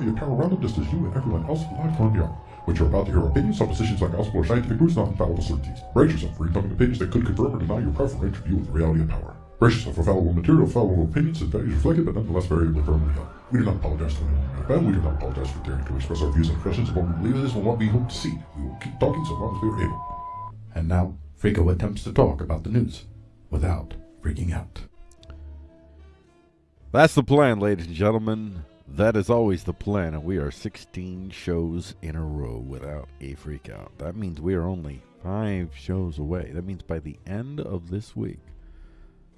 reality of power around them just as you and everyone else alive from beyond. What you're about to hear are opinions, suppositions, ungospel, or scientific proofs, not infallible certainties. Brace yourself for incoming opinions that could confirm or deny your preferential view of the reality of power. Brace yourself for fallible material, fallible opinions, and values reflected, but nonetheless variably firmly held. We do not apologize to anyone who bad. We do not apologize for daring to express our views and impressions of what we believe is and what we hope to see. We will keep talking so long as we are able. And now, Frico attempts to talk about the news without freaking out. That's the plan, ladies and gentlemen. That is always the plan, and we are 16 shows in a row without a freakout. That means we are only five shows away. That means by the end of this week,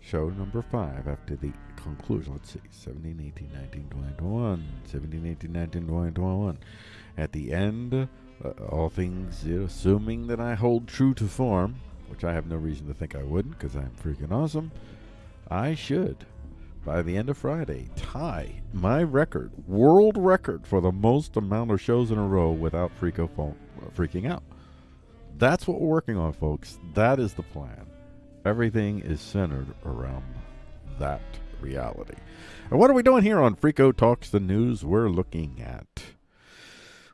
show number five after the conclusion. Let's see 17, 18, 19, 20, 21. 17, 18, 19, 20, 21. At the end, uh, all things assuming that I hold true to form, which I have no reason to think I wouldn't because I'm freaking awesome, I should by the end of Friday, tie my record, world record for the most amount of shows in a row without freako phone, uh, freaking out. That's what we're working on, folks. That is the plan. Everything is centered around that reality. And what are we doing here on Freako Talks the News? We're looking at,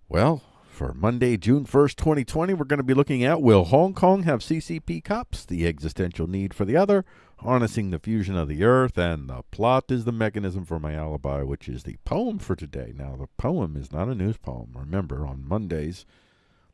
well, for Monday, June 1st, 2020, we're going to be looking at Will Hong Kong have CCP cops? The existential need for the other harnessing the fusion of the earth, and the plot is the mechanism for my alibi, which is the poem for today. Now, the poem is not a news poem. Remember, on Mondays,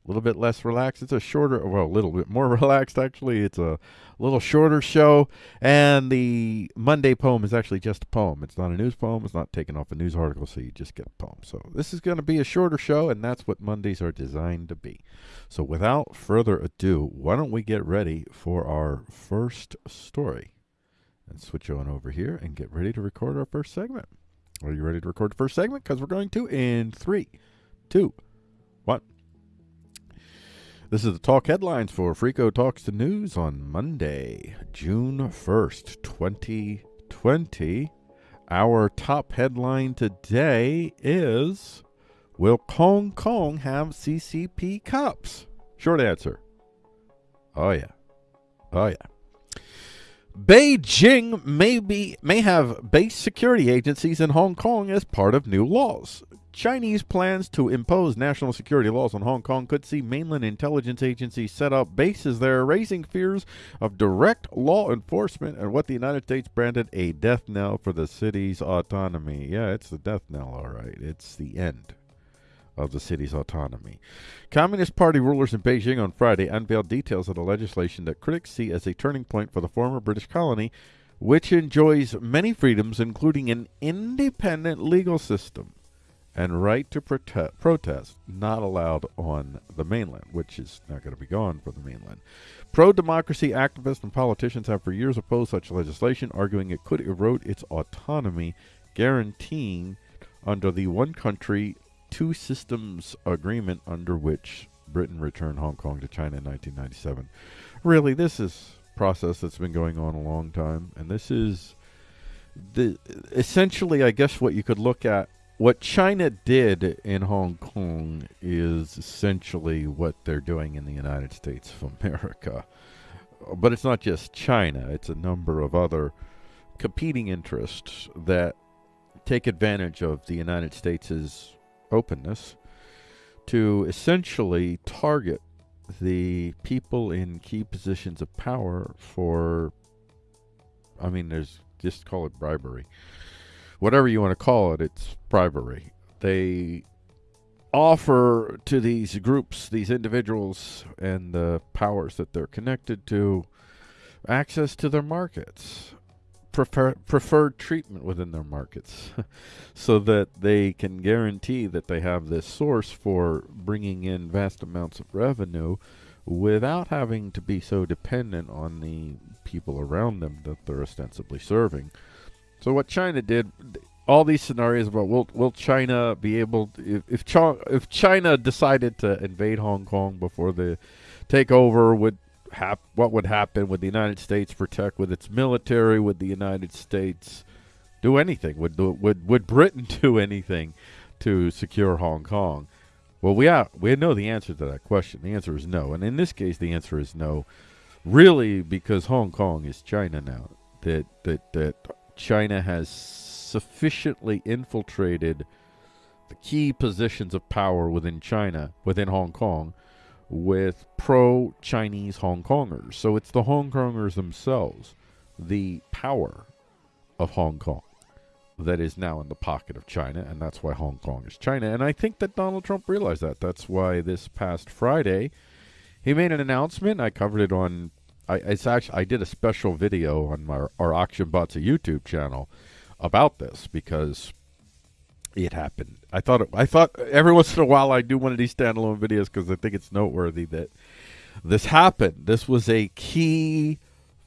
a little bit less relaxed. It's a shorter, well, a little bit more relaxed actually. It's a little shorter show, and the Monday poem is actually just a poem. It's not a news poem. It's not taken off a news article, so you just get a poem. So this is going to be a shorter show, and that's what Mondays are designed to be. So without further ado, why don't we get ready for our first story? And switch on over here and get ready to record our first segment. Are you ready to record the first segment? Because we're going to in three, two, one. This is the talk headlines for Frico Talks the News on Monday, June 1st, 2020. Our top headline today is Will Hong Kong have CCP cops? Short answer. Oh, yeah. Oh, yeah. Beijing may, be, may have base security agencies in Hong Kong as part of new laws. Chinese plans to impose national security laws on Hong Kong could see mainland intelligence agencies set up bases there, raising fears of direct law enforcement and what the United States branded a death knell for the city's autonomy. Yeah, it's the death knell, all right. It's the end of the city's autonomy. Communist Party rulers in Beijing on Friday unveiled details of the legislation that critics see as a turning point for the former British colony, which enjoys many freedoms, including an independent legal system and right to prote- protest not allowed on the mainland, which is not going to be gone for the mainland. Pro democracy activists and politicians have for years opposed such legislation, arguing it could erode its autonomy, guaranteeing under the one country, two systems agreement under which Britain returned Hong Kong to China in 1997. Really, this is process that's been going on a long time, and this is the essentially, I guess, what you could look at what China did in Hong Kong is essentially what they're doing in the United States of America. But it's not just China, it's a number of other competing interests that take advantage of the United States' openness to essentially target the people in key positions of power for, I mean, there's just call it bribery whatever you want to call it, it's bribery. They offer to these groups, these individuals, and the powers that they're connected to access to their markets, prefer, preferred treatment within their markets, so that they can guarantee that they have this source for bringing in vast amounts of revenue without having to be so dependent on the people around them that they're ostensibly serving. So what China did, all these scenarios about will will China be able to, if if, Ch if China decided to invade Hong Kong before the takeover would hap what would happen? Would the United States protect with its military? Would the United States do anything? Would would would Britain do anything to secure Hong Kong? Well we are, we know the answer to that question. The answer is no. And in this case the answer is no really because Hong Kong is China now that that that China has sufficiently infiltrated the key positions of power within China, within Hong Kong, with pro Chinese Hong Kongers. So it's the Hong Kongers themselves, the power of Hong Kong, that is now in the pocket of China, and that's why Hong Kong is China. And I think that Donald Trump realized that. That's why this past Friday, he made an announcement. I covered it on I it's actually I did a special video on my our auction bots YouTube channel about this because it happened. I thought it, I thought every once in a while I do one of these standalone videos because I think it's noteworthy that this happened. This was a key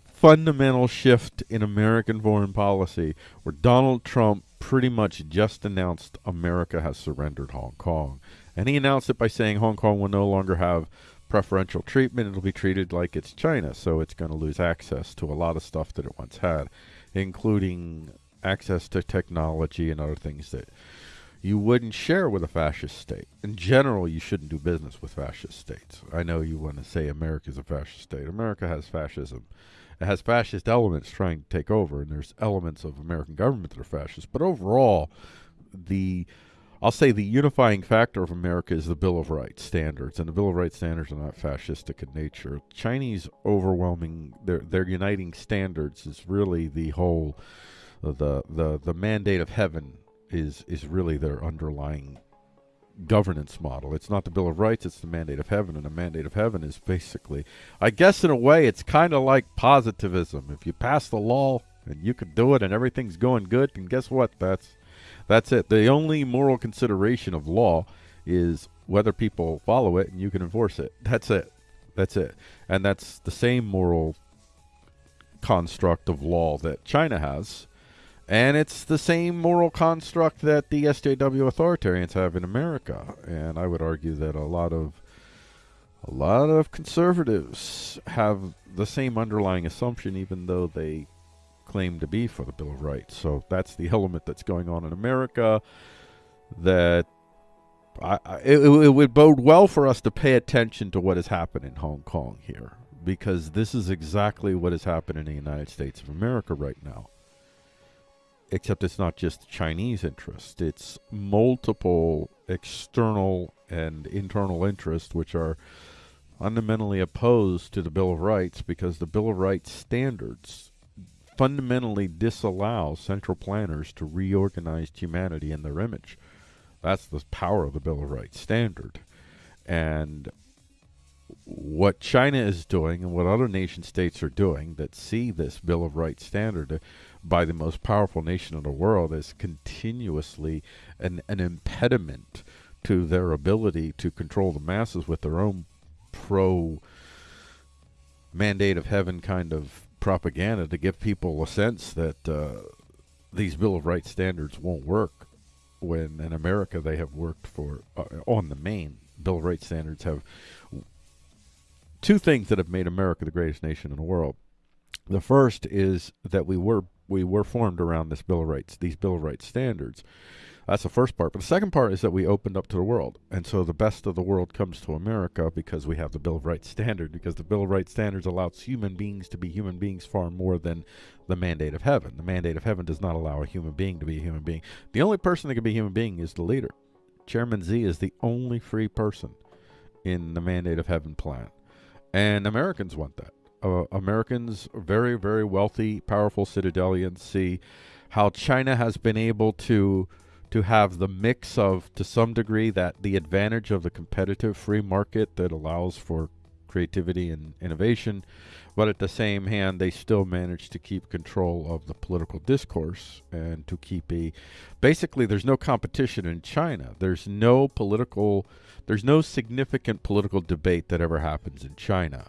fundamental shift in American foreign policy where Donald Trump pretty much just announced America has surrendered Hong Kong. And he announced it by saying Hong Kong will no longer have preferential treatment. It'll be treated like it's China, so it's going to lose access to a lot of stuff that it once had, including access to technology and other things that you wouldn't share with a fascist state. In general, you shouldn't do business with fascist states. I know you want to say America is a fascist state. America has fascism. It has fascist elements trying to take over, and there's elements of American government that are fascist. But overall, the I'll say the unifying factor of America is the Bill of Rights standards, and the Bill of Rights standards are not fascistic in nature. Chinese overwhelming their their uniting standards is really the whole the the the mandate of heaven is is really their underlying governance model. It's not the Bill of Rights, it's the mandate of heaven. And the mandate of heaven is basically, I guess, in a way, it's kind of like positivism. If you pass the law and you can do it and everything's going good, and guess what? That's that's it. The only moral consideration of law is whether people follow it and you can enforce it. That's it. That's it. And that's the same moral construct of law that China has. And it's the same moral construct that the SJW authoritarians have in America. And I would argue that a lot of a lot of conservatives have the same underlying assumption, even though they claim to be for the Bill of Rights. So that's the element that's going on in America that I, I it, it would bode well for us to pay attention to what has happened in Hong Kong here because this is exactly what has happened in the United States of America right now. Except it's not just Chinese interest, it's multiple external and internal interests which are fundamentally opposed to the Bill of Rights because the Bill of Rights standards fundamentally disallow central planners to reorganize humanity in their image. That's the power of the Bill of Rights standard. And what China is doing and what other nation states are doing that see this Bill of Rights standard by the most powerful nation in the world as continuously an, an impediment to their ability to control the masses with their own pro mandate of heaven kind of propaganda to give people a sense that uh, these Bill of Rights standards won't work. When in America they have worked for uh, on the main Bill of Rights standards have two things that have made America the greatest nation in the world. The first is that we were we were formed around this Bill of Rights, these Bill of Rights standards, that's the first part. But the second part is that we opened up to the world. And so the best of the world comes to America because we have the Bill of Rights standard, because the Bill of Rights standards allows human beings to be human beings far more than the mandate of heaven. The mandate of heaven does not allow a human being to be a human being. The only person that can be a human being is the leader. Chairman Z is the only free person in the mandate of heaven plan. And Americans want that. Uh, Americans, very, very wealthy, powerful citadelians, see how China has been able to to have the mix of, to some degree, that the advantage of the competitive free market that allows for creativity and innovation, but at the same hand, they still manage to keep control of the political discourse and to keep a. Basically, there's no competition in China. There's no political, there's no significant political debate that ever happens in China.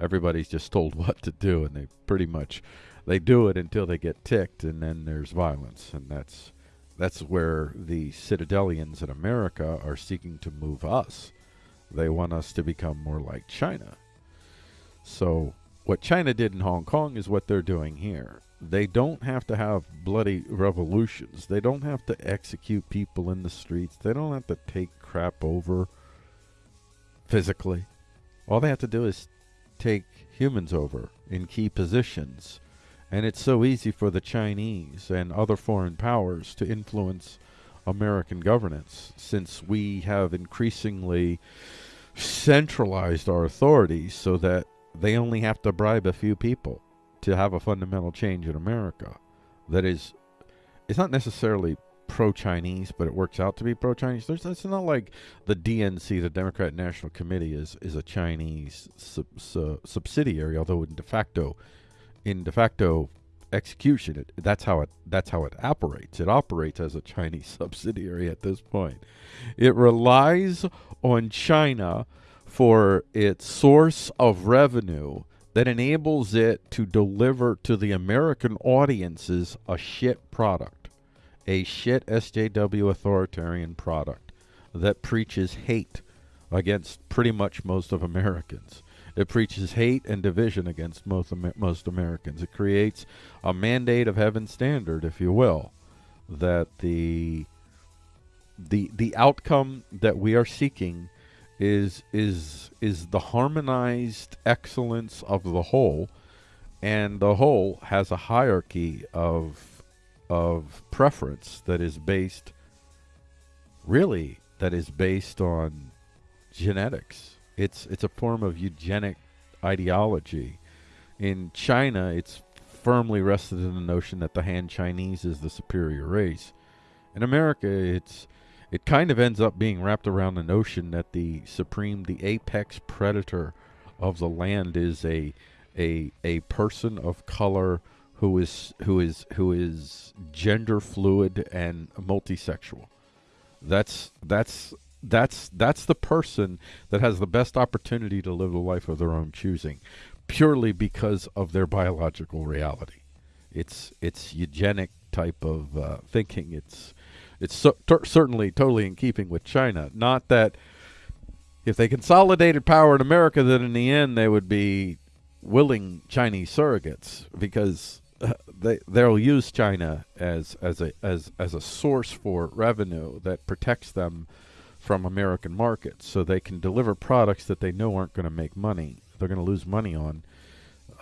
Everybody's just told what to do, and they pretty much they do it until they get ticked, and then there's violence, and that's that's where the Citadelians in America are seeking to move us. They want us to become more like China. So, what China did in Hong Kong is what they're doing here. They don't have to have bloody revolutions. They don't have to execute people in the streets. They don't have to take crap over physically. All they have to do is take humans over in key positions and it's so easy for the Chinese and other foreign powers to influence American governance since we have increasingly centralized our authorities so that they only have to bribe a few people to have a fundamental change in America. That is, it's not necessarily pro-Chinese, but it works out to be pro-Chinese. There's, it's not like the DNC, the Democrat National Committee, is is a Chinese sub, sub, subsidiary, although in de facto in de facto execution, it, that's how it that's how it operates. It operates as a Chinese subsidiary at this point. It relies on China for its source of revenue that enables it to deliver to the American audiences a shit product, a shit SJW authoritarian product that preaches hate against pretty much most of Americans. It preaches hate and division against most, most Americans. It creates a mandate of heaven standard, if you will, that the the the outcome that we are seeking is is is the harmonized excellence of the whole, and the whole has a hierarchy of of preference that is based really that is based on genetics it's it's a form of eugenic ideology. In China, it's firmly rested in the notion that the Han Chinese is the superior race. In America, it's it kind of ends up being wrapped around the notion that the supreme, the apex predator of the land is a a a person of color who is who is who is gender fluid and multisexual. That's that's that's that's the person that has the best opportunity to live a life of their own choosing, purely because of their biological reality. It's it's eugenic type of uh, thinking. It's it's so, certainly totally in keeping with China. Not that if they consolidated power in America, that in the end they would be willing Chinese surrogates because they they'll use China as as a as as a source for revenue that protects them from American markets, so they can deliver products that they know aren't going to make money. They're going to lose money on,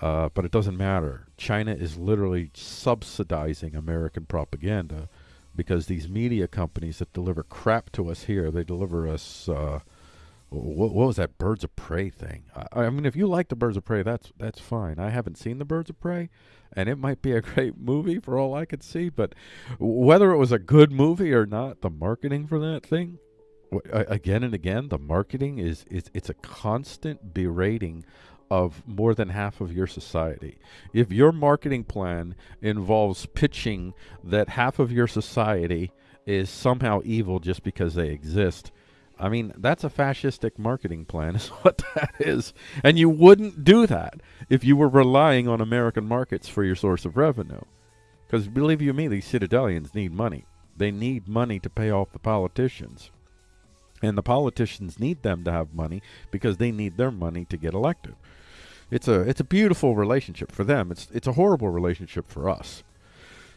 uh, but it doesn't matter. China is literally subsidizing American propaganda because these media companies that deliver crap to us here, they deliver us. Uh, what, what, was that Birds of Prey thing? I, I, mean, if you like the Birds of Prey, that's that's fine. I haven't seen the Birds of Prey, and it might be a great movie for all I could see. But whether it was a good movie or not, the marketing for that thing, again and again, the marketing is is it's a constant berating of more than half of your society. If your marketing plan involves pitching that half of your society is somehow evil just because they exist, I mean, that's a fascistic marketing plan, is what that is. And you wouldn't do that if you were relying on American markets for your source of revenue. Because believe you me, these citadelians need money. They need money to pay off the politicians. And the politicians need them to have money because they need their money to get elected. It's a it's a beautiful relationship for them. It's it's a horrible relationship for us.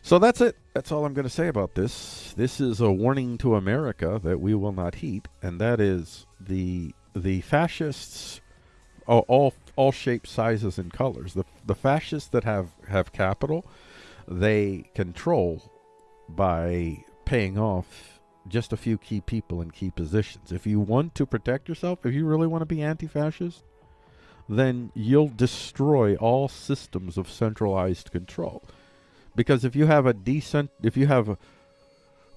So that's it. That's all I'm going to say about this. This is a warning to America that we will not heed, and that is the the fascists, all all, all shapes, sizes, and colors. The the fascists that have have capital, they control by paying off just a few key people in key positions. If you want to protect yourself, if you really want to be anti-fascist, then you'll destroy all systems of centralized control because if you have a decent if you have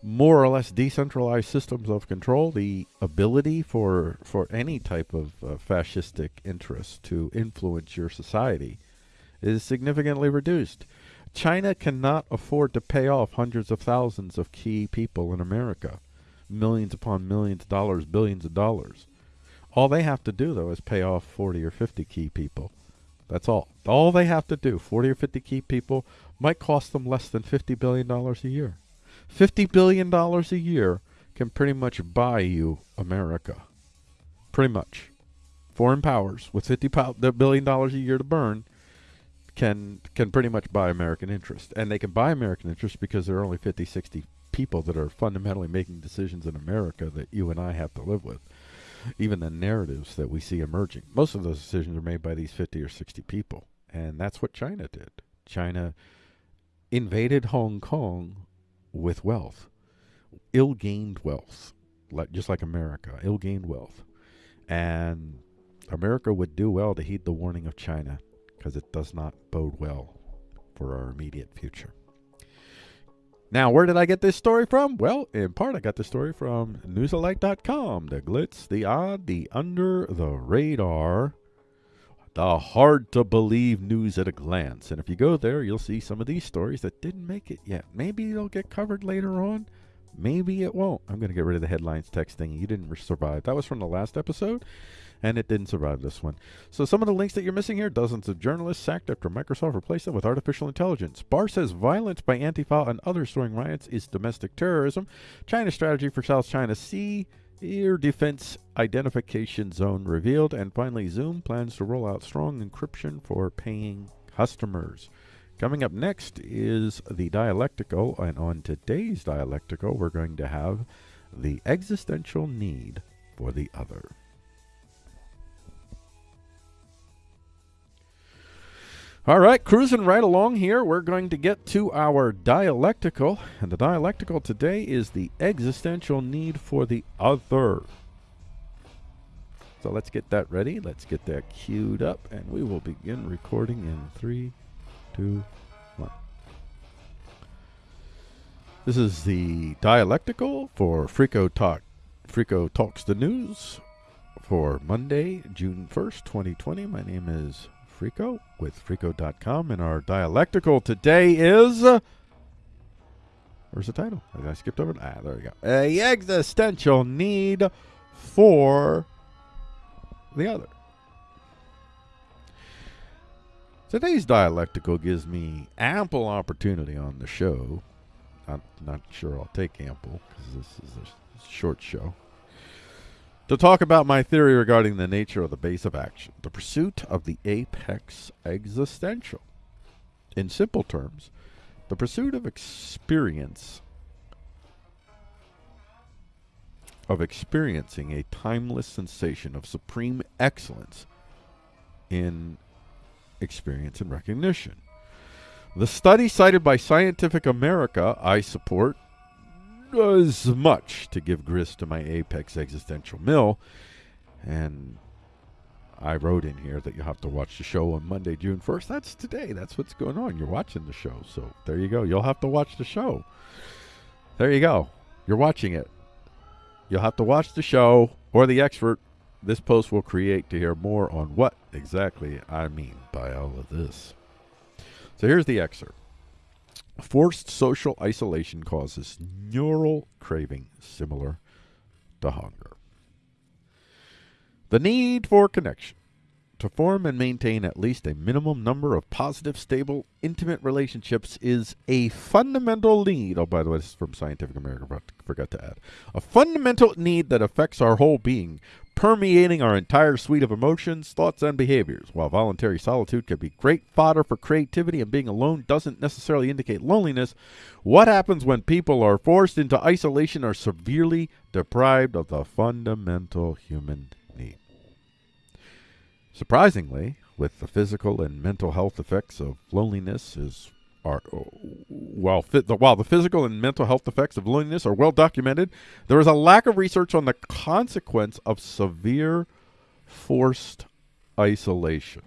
more or less decentralized systems of control, the ability for for any type of uh, fascistic interest to influence your society is significantly reduced. China cannot afford to pay off hundreds of thousands of key people in America, millions upon millions of dollars, billions of dollars. All they have to do though is pay off 40 or 50 key people. That's all. All they have to do, 40 or 50 key people, might cost them less than $50 billion a year. $50 billion a year can pretty much buy you America. Pretty much. Foreign powers with $50 billion a year to burn can can pretty much buy American interest. And they can buy American interest because there are only 50, 60 people that are fundamentally making decisions in America that you and I have to live with. Even the narratives that we see emerging. Most of those decisions are made by these 50 or 60 people. And that's what China did. China invaded Hong Kong with wealth, ill gained wealth, like, just like America, ill gained wealth. And America would do well to heed the warning of China because it does not bode well for our immediate future. Now, where did I get this story from? Well, in part, I got the story from newsalike.com. The glitz, the odd, the under the radar the hard to believe news at a glance. And if you go there, you'll see some of these stories that didn't make it yet. Maybe they'll get covered later on. Maybe it won't. I'm going to get rid of the headlines text thing. You didn't survive. That was from the last episode, and it didn't survive this one. So some of the links that you're missing here, dozens of journalists sacked after Microsoft replaced them with artificial intelligence. Barr says violence by Antifa and others throwing riots is domestic terrorism. China's strategy for South China Sea Air Defense Identification Zone revealed. And finally, Zoom plans to roll out strong encryption for paying customers. Coming up next is the dialectical, and on today's dialectical, we're going to have the existential need for the other. All right, cruising right along here, we're going to get to our dialectical. And the dialectical today is the existential need for the other. So let's get that ready. Let's get that queued up, and we will begin recording in three, two, one. This is the dialectical for Frico Talk. Frico Talks the News for Monday, June 1st, 2020. My name is Frico with Frico.com, and our dialectical today is. Uh, where's the title? I skipped over it. Ah, there we go. A existential need for the other. Today's dialectical gives me ample opportunity on the show. I'm not sure I'll take ample because this is a short show. To talk about my theory regarding the nature of the base of action, the pursuit of the apex existential. In simple terms, the pursuit of experience, of experiencing a timeless sensation of supreme excellence in experience and recognition. The study cited by Scientific American I support does much to give grist to my apex existential mill, and I wrote in here that you have to watch the show on Monday, June 1st. That's today. That's what's going on. You're watching the show. So there you go. You'll have to watch the show. There you go. You're watching it. You'll have to watch the show or the expert this post will create to hear more on what exactly I mean by all of this. So here's the excerpt. Forced social isolation causes neural craving similar to hunger. The need for connection to form and maintain at least a minimum number of positive, stable, intimate relationships is a fundamental need. Oh, by the way, this is from Scientific American, but forgot to add. A fundamental need that affects our whole being, permeating our entire suite of emotions, thoughts, and behaviors. While voluntary solitude can be great fodder for creativity and being alone doesn't necessarily indicate loneliness, what happens when people are forced into isolation or severely deprived of the fundamental human? Surprisingly, with the physical and mental health effects of loneliness is are uh, while the, while the physical and mental health effects of loneliness are well documented, there is a lack of research on the consequence of severe forced isolation.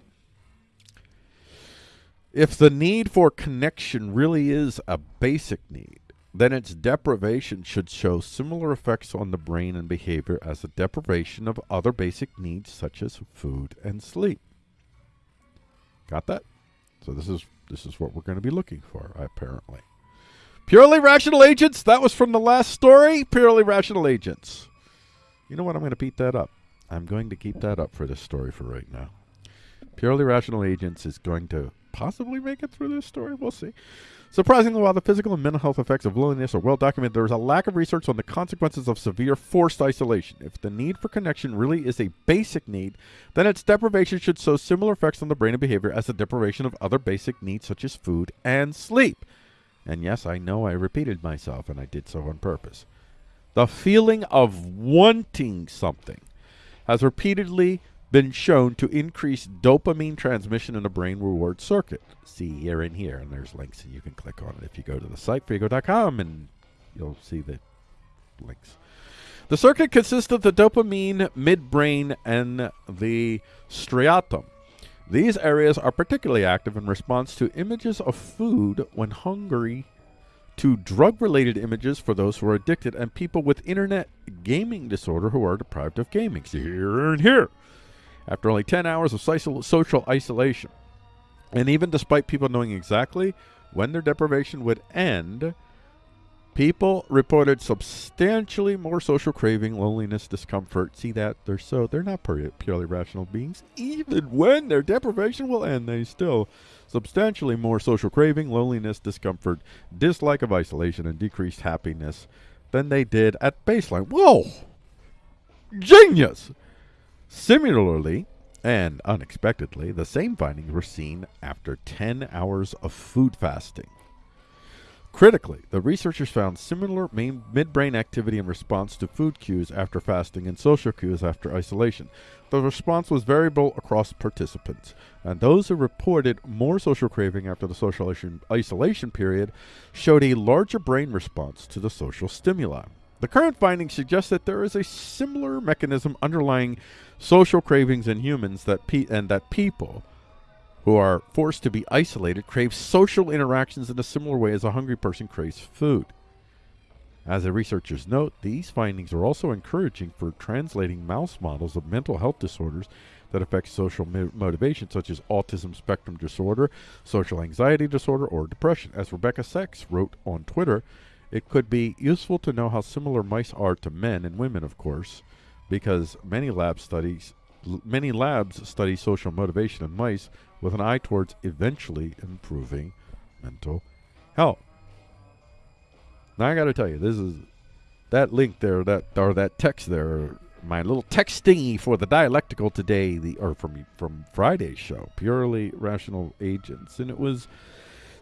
If the need for connection really is a basic need, then its deprivation should show similar effects on the brain and behavior as the deprivation of other basic needs such as food and sleep. Got that? So this is this is what we're going to be looking for, apparently. Purely rational agents. That was from the last story. Purely rational agents. You know what? I'm going to beat that up. I'm going to keep that up for this story for right now. Purely rational agents is going to possibly make it through this story. We'll see. Surprisingly, while the physical and mental health effects of loneliness are well documented, there is a lack of research on the consequences of severe forced isolation. If the need for connection really is a basic need, then its deprivation should show similar effects on the brain and behavior as the deprivation of other basic needs such as food and sleep. And yes, I know I repeated myself, and I did so on purpose. The feeling of wanting something has repeatedly been shown to increase dopamine transmission in the brain reward circuit. See here and here, and there's links, and you can click on it if you go to the site, frico.com, and you'll see the links. The circuit consists of the dopamine, midbrain, and the striatum. These areas are particularly active in response to images of food when hungry, to drug related images for those who are addicted, and people with internet gaming disorder who are deprived of gaming. See here and here after only 10 hours of social isolation. And even despite people knowing exactly when their deprivation would end, people reported substantially more social craving, loneliness, discomfort. See that? They're so they're not purely rational beings. Even when their deprivation will end, they still substantially more social craving, loneliness, discomfort, dislike of isolation, and decreased happiness than they did at baseline. Whoa! Genius! Similarly, and unexpectedly, the same findings were seen after 10 hours of food fasting. Critically, the researchers found similar midbrain activity in response to food cues after fasting and social cues after isolation. The response was variable across participants, and those who reported more social craving after the social isolation period showed a larger brain response to the social stimuli. The current findings suggest that there is a similar mechanism underlying social cravings in humans that pe- and that people who are forced to be isolated crave social interactions in a similar way as a hungry person craves food. As the researchers note, these findings are also encouraging for translating mouse models of mental health disorders that affect social mo- motivation, such as autism spectrum disorder, social anxiety disorder, or depression. As Rebecca Saxe wrote on Twitter, it could be useful to know how similar mice are to men and women, of course, because many lab studies many labs study social motivation in mice with an eye towards eventually improving mental health. Now I got to tell you, this is that link there, that or that text there, my little text thingy for the dialectical today, the or from from Friday's show, purely rational agents, and it was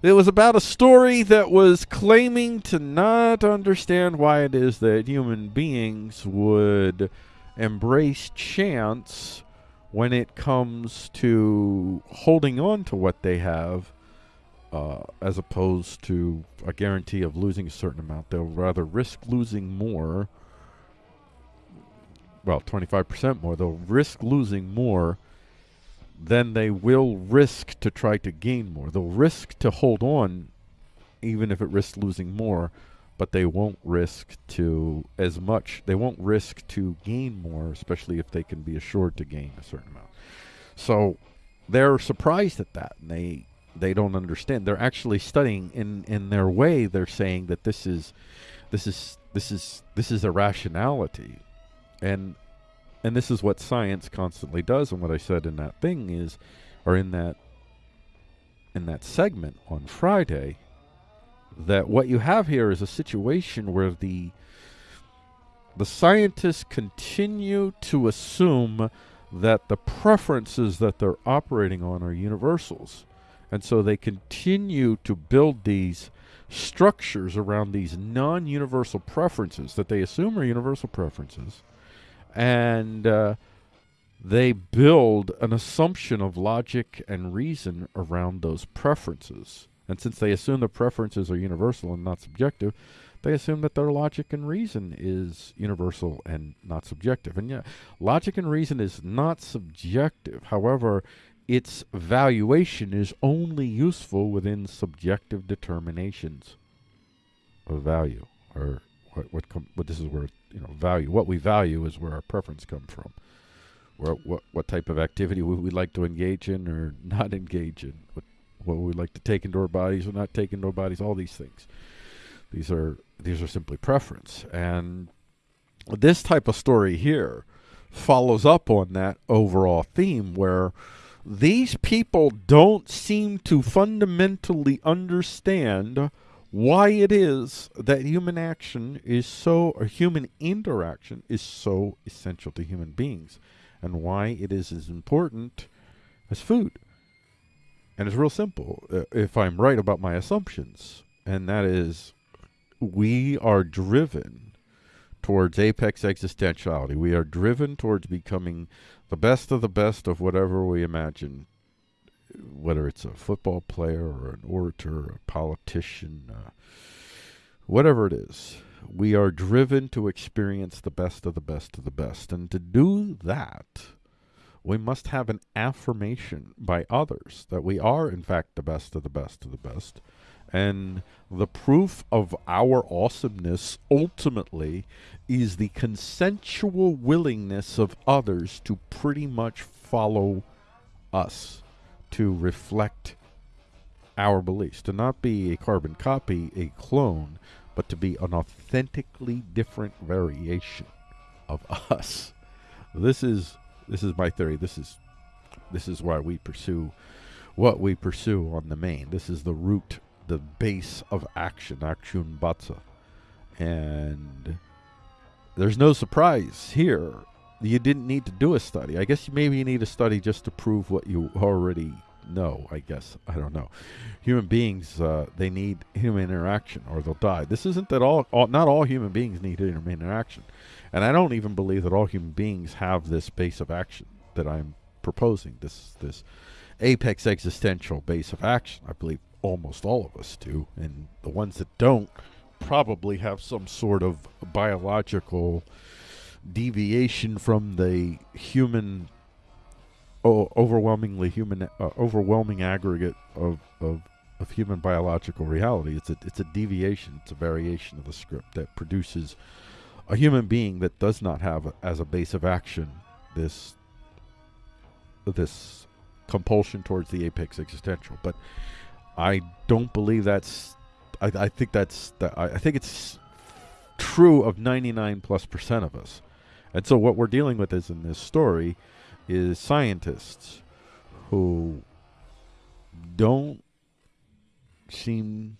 it was about a story that was claiming to not understand why it is that human beings would embrace chance when it comes to holding on to what they have uh, as opposed to a guarantee of losing a certain amount. They'll rather risk losing more. Well, 25% more. They'll risk losing more than they will risk to try to gain more. They'll risk to hold on, even if it risks losing more, but they won't risk to as much. They won't risk to gain more, especially if they can be assured to gain a certain amount. So they're surprised at that, and they they don't understand. They're actually studying in in their way. They're saying that this is this is this is this is a rationality, and and this is what science constantly does. And what I said in that thing is, or in that in that segment on Friday, that what you have here is a situation where the the scientists continue to assume that the preferences that they're operating on are universals. And so they continue to build these structures around these non universal preferences that they assume are universal preferences. And uh, they build an assumption of logic and reason around those preferences. And since they assume the preferences are universal and not subjective, they assume that their logic and reason is universal and not subjective. And yeah, logic and reason is not subjective. However, its valuation is only useful within subjective determinations of value or what what, what this is where you know value what we value is where our preference come from. Where what what type of activity would we like to engage in or not engage in? What what we like to take into our bodies or not take into our bodies? All these things. These are these are simply preference. And this type of story here follows up on that overall theme where these people don't seem to fundamentally understand why it is that human action is so, or human interaction is so essential to human beings, and why it is as important as food. And it's real simple, uh, if I'm right about my assumptions, and that is we are driven towards apex existentiality. We are driven towards becoming the best of the best of whatever we imagine, whether it's a football player or an orator, or a politician, uh, whatever it is. We are driven to experience the best of the best of the best. And to do that, we must have an affirmation by others that we are, in fact, the best of the best of the best. And the proof of our awesomeness ultimately is the consensual willingness of others to pretty much follow us, to reflect our beliefs, to not be a carbon copy, a clone, but to be an authentically different variation of us. This is this is my theory. This is this is why we pursue what we pursue on the main. This is the root the base of action, action batsa. And there's no surprise here. You didn't need to do a study. I guess maybe you need a study just to prove what you already know, I guess. I don't know. Human beings, uh, they need human interaction or they'll die. This isn't that all, all, not all human beings need human interaction. And I don't even believe that all human beings have this base of action that I'm proposing, this, this apex existential base of action. I believe almost all of us do, and the ones that don't probably have some sort of biological deviation from the human oh, overwhelmingly human uh, overwhelming aggregate of, of of human biological reality. It's a it's a deviation. It's a variation of the script that produces a human being that does not have as a base of action this this compulsion towards the apex existential. But I don't believe that's. I, I think that's. That, I, I think it's true of 99 plus percent of us. And so what we're dealing with is in this story is scientists who don't seem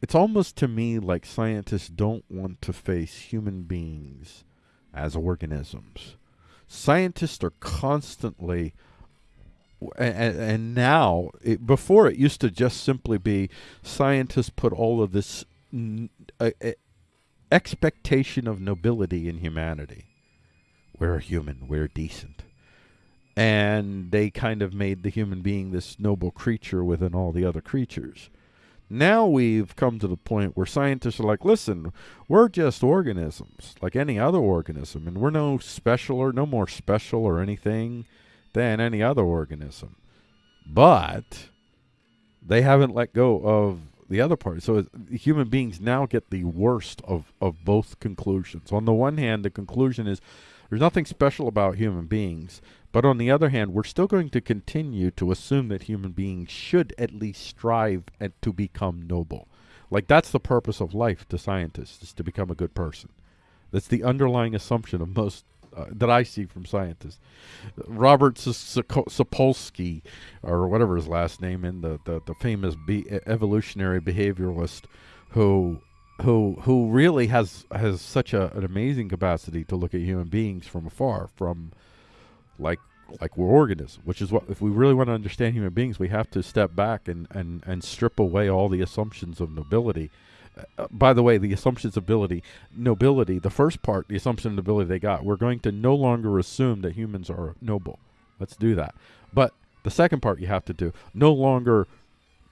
it's almost to me like scientists don't want to face human beings as organisms. Scientists are constantly and, and now it, before it used to just simply be scientists put all of this expectation of nobility in humanity. We're human we're decent. And they kind of made the human being this noble creature within all the other creatures. Now we've come to the point where scientists are like listen we're just organisms like any other organism and we're no special or no more special or anything than any other organism. But they haven't let go of the other part. So human beings now get the worst of, of both conclusions. On the one hand, the conclusion is there's nothing special about human beings. But on the other hand, we're still going to continue to assume that human beings should at least strive at, to become noble. Like that's the purpose of life to scientists, is to become a good person. That's the underlying assumption of most uh, that I see from scientists. Robert Sapolsky, or whatever his last name, in the the, the famous be evolutionary behavioralist, who who who really has has such a, an amazing capacity to look at human beings from afar, from like like we're organisms, which is what if we really want to understand human beings, we have to step back and and and strip away all the assumptions of nobility by the way, the assumptions of ability, nobility, the first part, the assumption of nobility they got, we're going to no longer assume that humans are noble. Let's do that. But the second part you have to do, no longer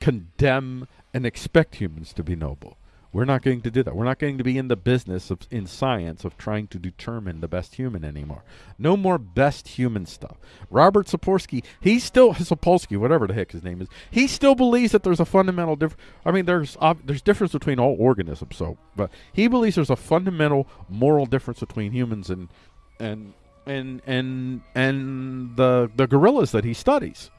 condemn and expect humans to be noble. We're not going to do that. We're not going to be in the business of in science of trying to determine the best human anymore. No more best human stuff. Robert Sapolsky, he still Sapolsky, whatever the heck his name is, he still believes that there's a fundamental difference. I mean, there's uh, there's difference between all organisms. So, but he believes there's a fundamental moral difference between humans and and and and and the the gorillas that he studies.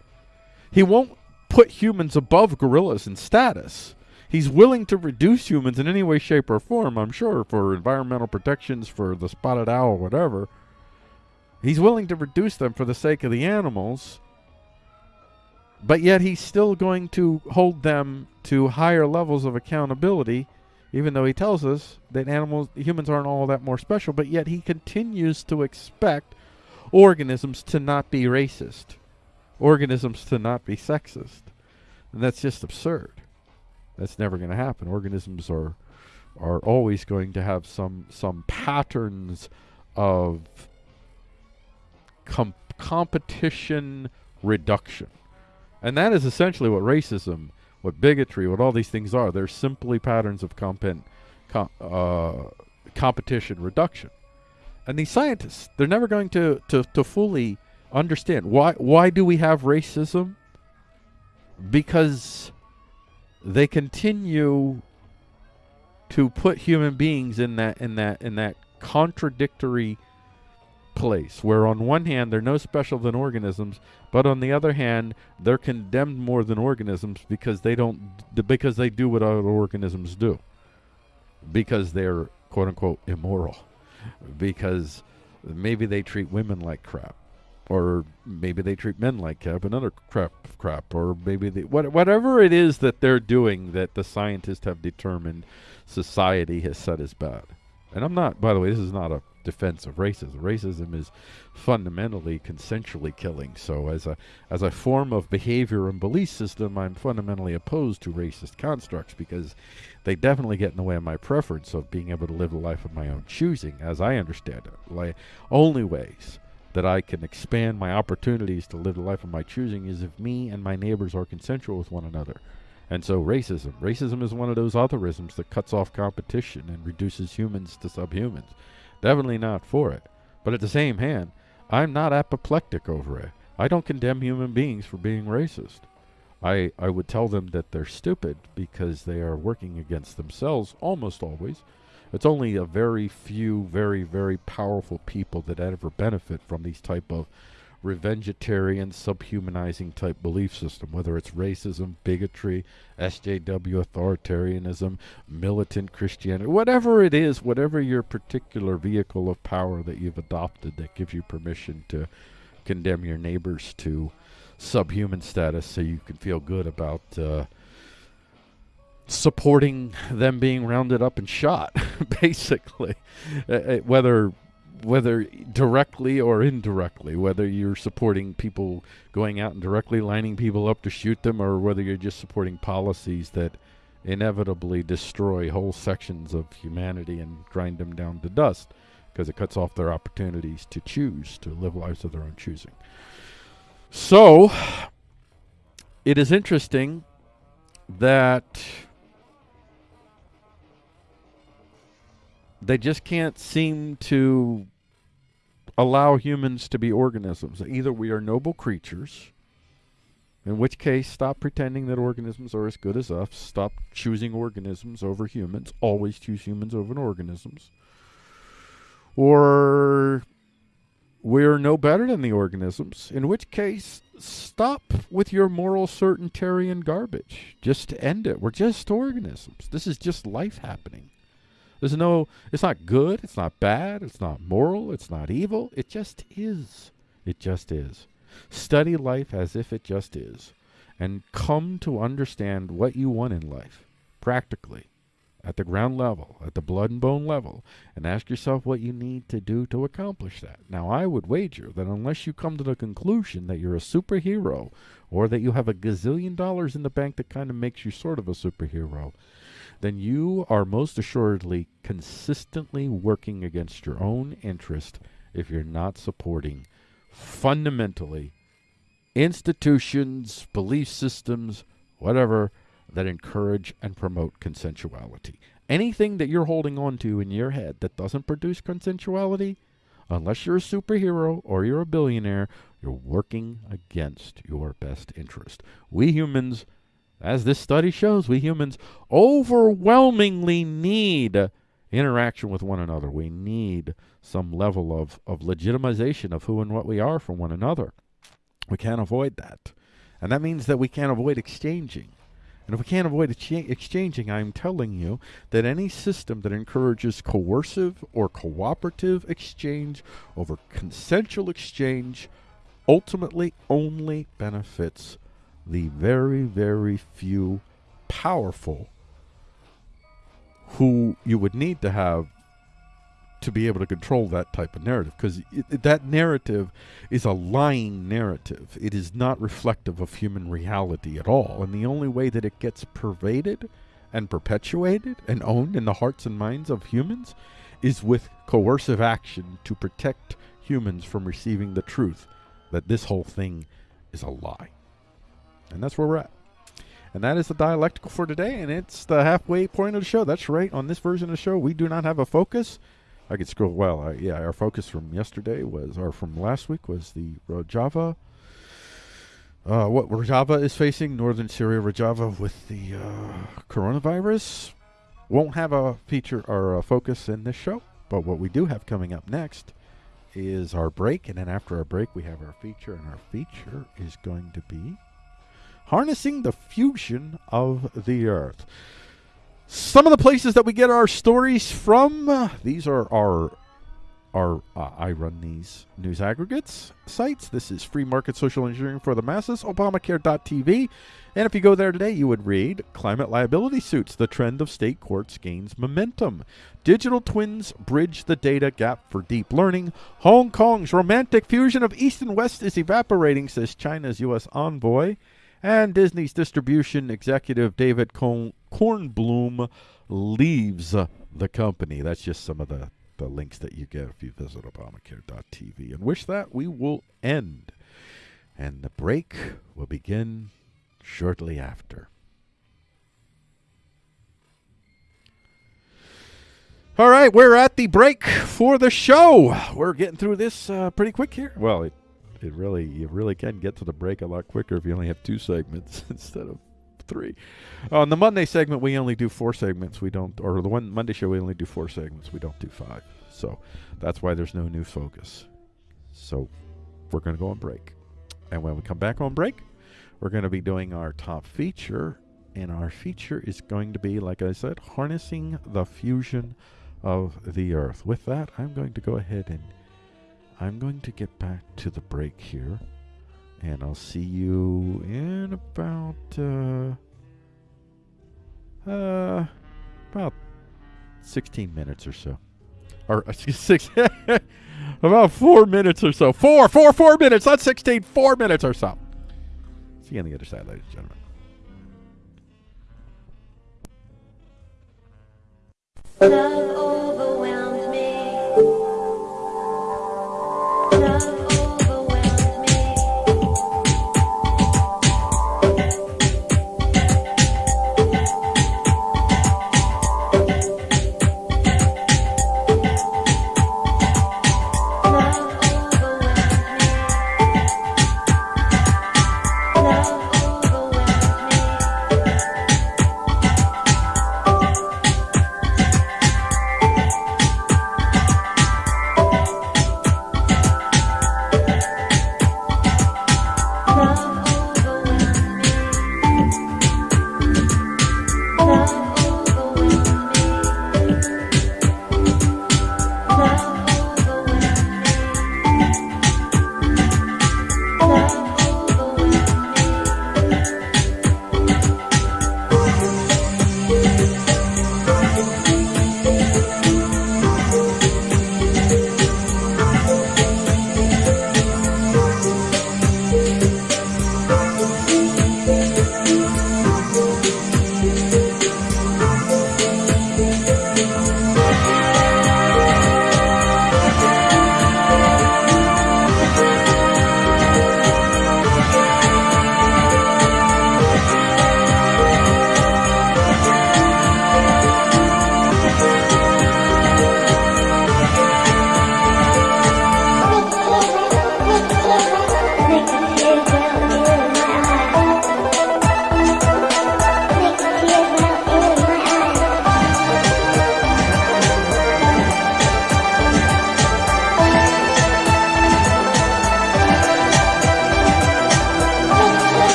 He won't put humans above gorillas in status he's willing to reduce humans in any way, shape, or form, I'm sure, for environmental protections, for the spotted owl, whatever. He's willing to reduce them for the sake of the animals, but yet he's still going to hold them to higher levels of accountability, even though he tells us that animals, humans aren't all that more special, but yet he continues to expect organisms to not be racist, organisms to not be sexist. And that's just absurd. That's never going to happen. Organisms are are always going to have some some patterns of com competition reduction. And that is essentially what racism, what bigotry, what all these things are. They're simply patterns of com, uh, competition reduction. And these scientists, they're never going to, to, to fully understand why why do we have racism? Because they continue to put human beings in that in that in that contradictory place where on one hand they're no special than organisms but on the other hand they're condemned more than organisms because they don't because they do what other organisms do. Because they're quote unquote immoral. Because maybe they treat women like crap or maybe they treat men like crap, another crap, crap, or maybe they, what, whatever it is that they're doing that the scientists have determined society has said is bad. And I'm not, by the way, this is not a defense of racism. Racism is fundamentally consensually killing. So as a as a form of behavior and belief system, I'm fundamentally opposed to racist constructs because they definitely get in the way of my preference of being able to live a life of my own choosing, as I understand it. Like only ways that I can expand my opportunities to live the life of my choosing is if me and my neighbors are consensual with one another. And so racism. Racism is one of those otherisms that cuts off competition and reduces humans to subhumans. Definitely not for it. But at the same hand, I'm not apoplectic over it. I don't condemn human beings for being racist. I, I would tell them that they're stupid because they are working against themselves almost always. It's only a very few, very, very powerful people that ever benefit from these type of revengetarian, subhumanizing type belief system, whether it's racism, bigotry, SJW authoritarianism, militant Christianity, whatever it is, whatever your particular vehicle of power that you've adopted that gives you permission to condemn your neighbors to subhuman status so you can feel good about uh, supporting them being rounded up and shot, basically. Uh, uh, whether whether directly or indirectly, whether you're supporting people going out and directly lining people up to shoot them, or whether you're just supporting policies that inevitably destroy whole sections of humanity and grind them down to dust because it cuts off their opportunities to choose to live lives of their own choosing. So, it is interesting that they just can't seem to allow humans to be organisms. Either we are noble creatures, in which case, stop pretending that organisms are as good as us. Stop choosing organisms over humans. Always choose humans over organisms. Or we're no better than the organisms, in which case, stop with your moral certaintarian garbage. Just end it. We're just organisms. This is just life happening. There's no, it's not good, it's not bad, it's not moral, it's not evil. It just is. It just is. Study life as if it just is, and come to understand what you want in life, practically at the ground level, at the blood and bone level, and ask yourself what you need to do to accomplish that. Now, I would wager that unless you come to the conclusion that you're a superhero or that you have a gazillion dollars in the bank that kind of makes you sort of a superhero, then you are most assuredly consistently working against your own interest if you're not supporting fundamentally institutions, belief systems, whatever that encourage and promote consensuality. Anything that you're holding on to in your head that doesn't produce consensuality, unless you're a superhero or you're a billionaire, you're working against your best interest. We humans, as this study shows, we humans overwhelmingly need interaction with one another. We need some level of, of legitimization of who and what we are from one another. We can't avoid that. And that means that we can't avoid exchanging. And if we can't avoid exchanging, I'm telling you that any system that encourages coercive or cooperative exchange over consensual exchange ultimately only benefits the very, very few powerful who you would need to have to be able to control that type of narrative because that narrative is a lying narrative. It is not reflective of human reality at all. And the only way that it gets pervaded and perpetuated and owned in the hearts and minds of humans is with coercive action to protect humans from receiving the truth that this whole thing is a lie. And that's where we're at. And that is the dialectical for today, and it's the halfway point of the show. That's right. On this version of the show, we do not have a focus. I could scroll. Well, uh, yeah, our focus from yesterday was, or from last week, was the Rojava. Uh, what Rojava is facing, northern Syria, Rojava, with the uh, coronavirus. Won't have a feature or a focus in this show, but what we do have coming up next is our break, and then after our break, we have our feature, and our feature is going to be harnessing the fusion of the Earth. Some of the places that we get our stories from, uh, these are our our uh, I run these news aggregates sites. This is free market social engineering for the masses, Obamacare.tv. And if you go there today, you would read Climate Liability Suits, the trend of state courts gains momentum. Digital twins bridge the data gap for deep learning. Hong Kong's romantic fusion of East and West is evaporating, says China's U.S. envoy. And Disney's distribution executive David Kornblum leaves the company. That's just some of the, the links that you get if you visit Obamacare.tv. And wish that we will end. And the break will begin shortly after. All right, we're at the break for the show. We're getting through this uh, pretty quick here. Well, it It really, you really can get to the break a lot quicker if you only have two segments instead of three. On the Monday segment, we only do four segments. We don't, or the one Monday show, we only do four segments. We don't do five. So that's why there's no new focus. So we're going to go on break. And when we come back on break, we're going to be doing our top feature. And our feature is going to be, like I said, harnessing the fusion of the earth. With that, I'm going to go ahead and I'm going to get back to the break here. And I'll see you in about, uh, uh, about 16 minutes or so. Or uh, six, about four minutes or so. Four, four, four minutes, not 16, four minutes or so. See you on the other side, ladies and gentlemen. Love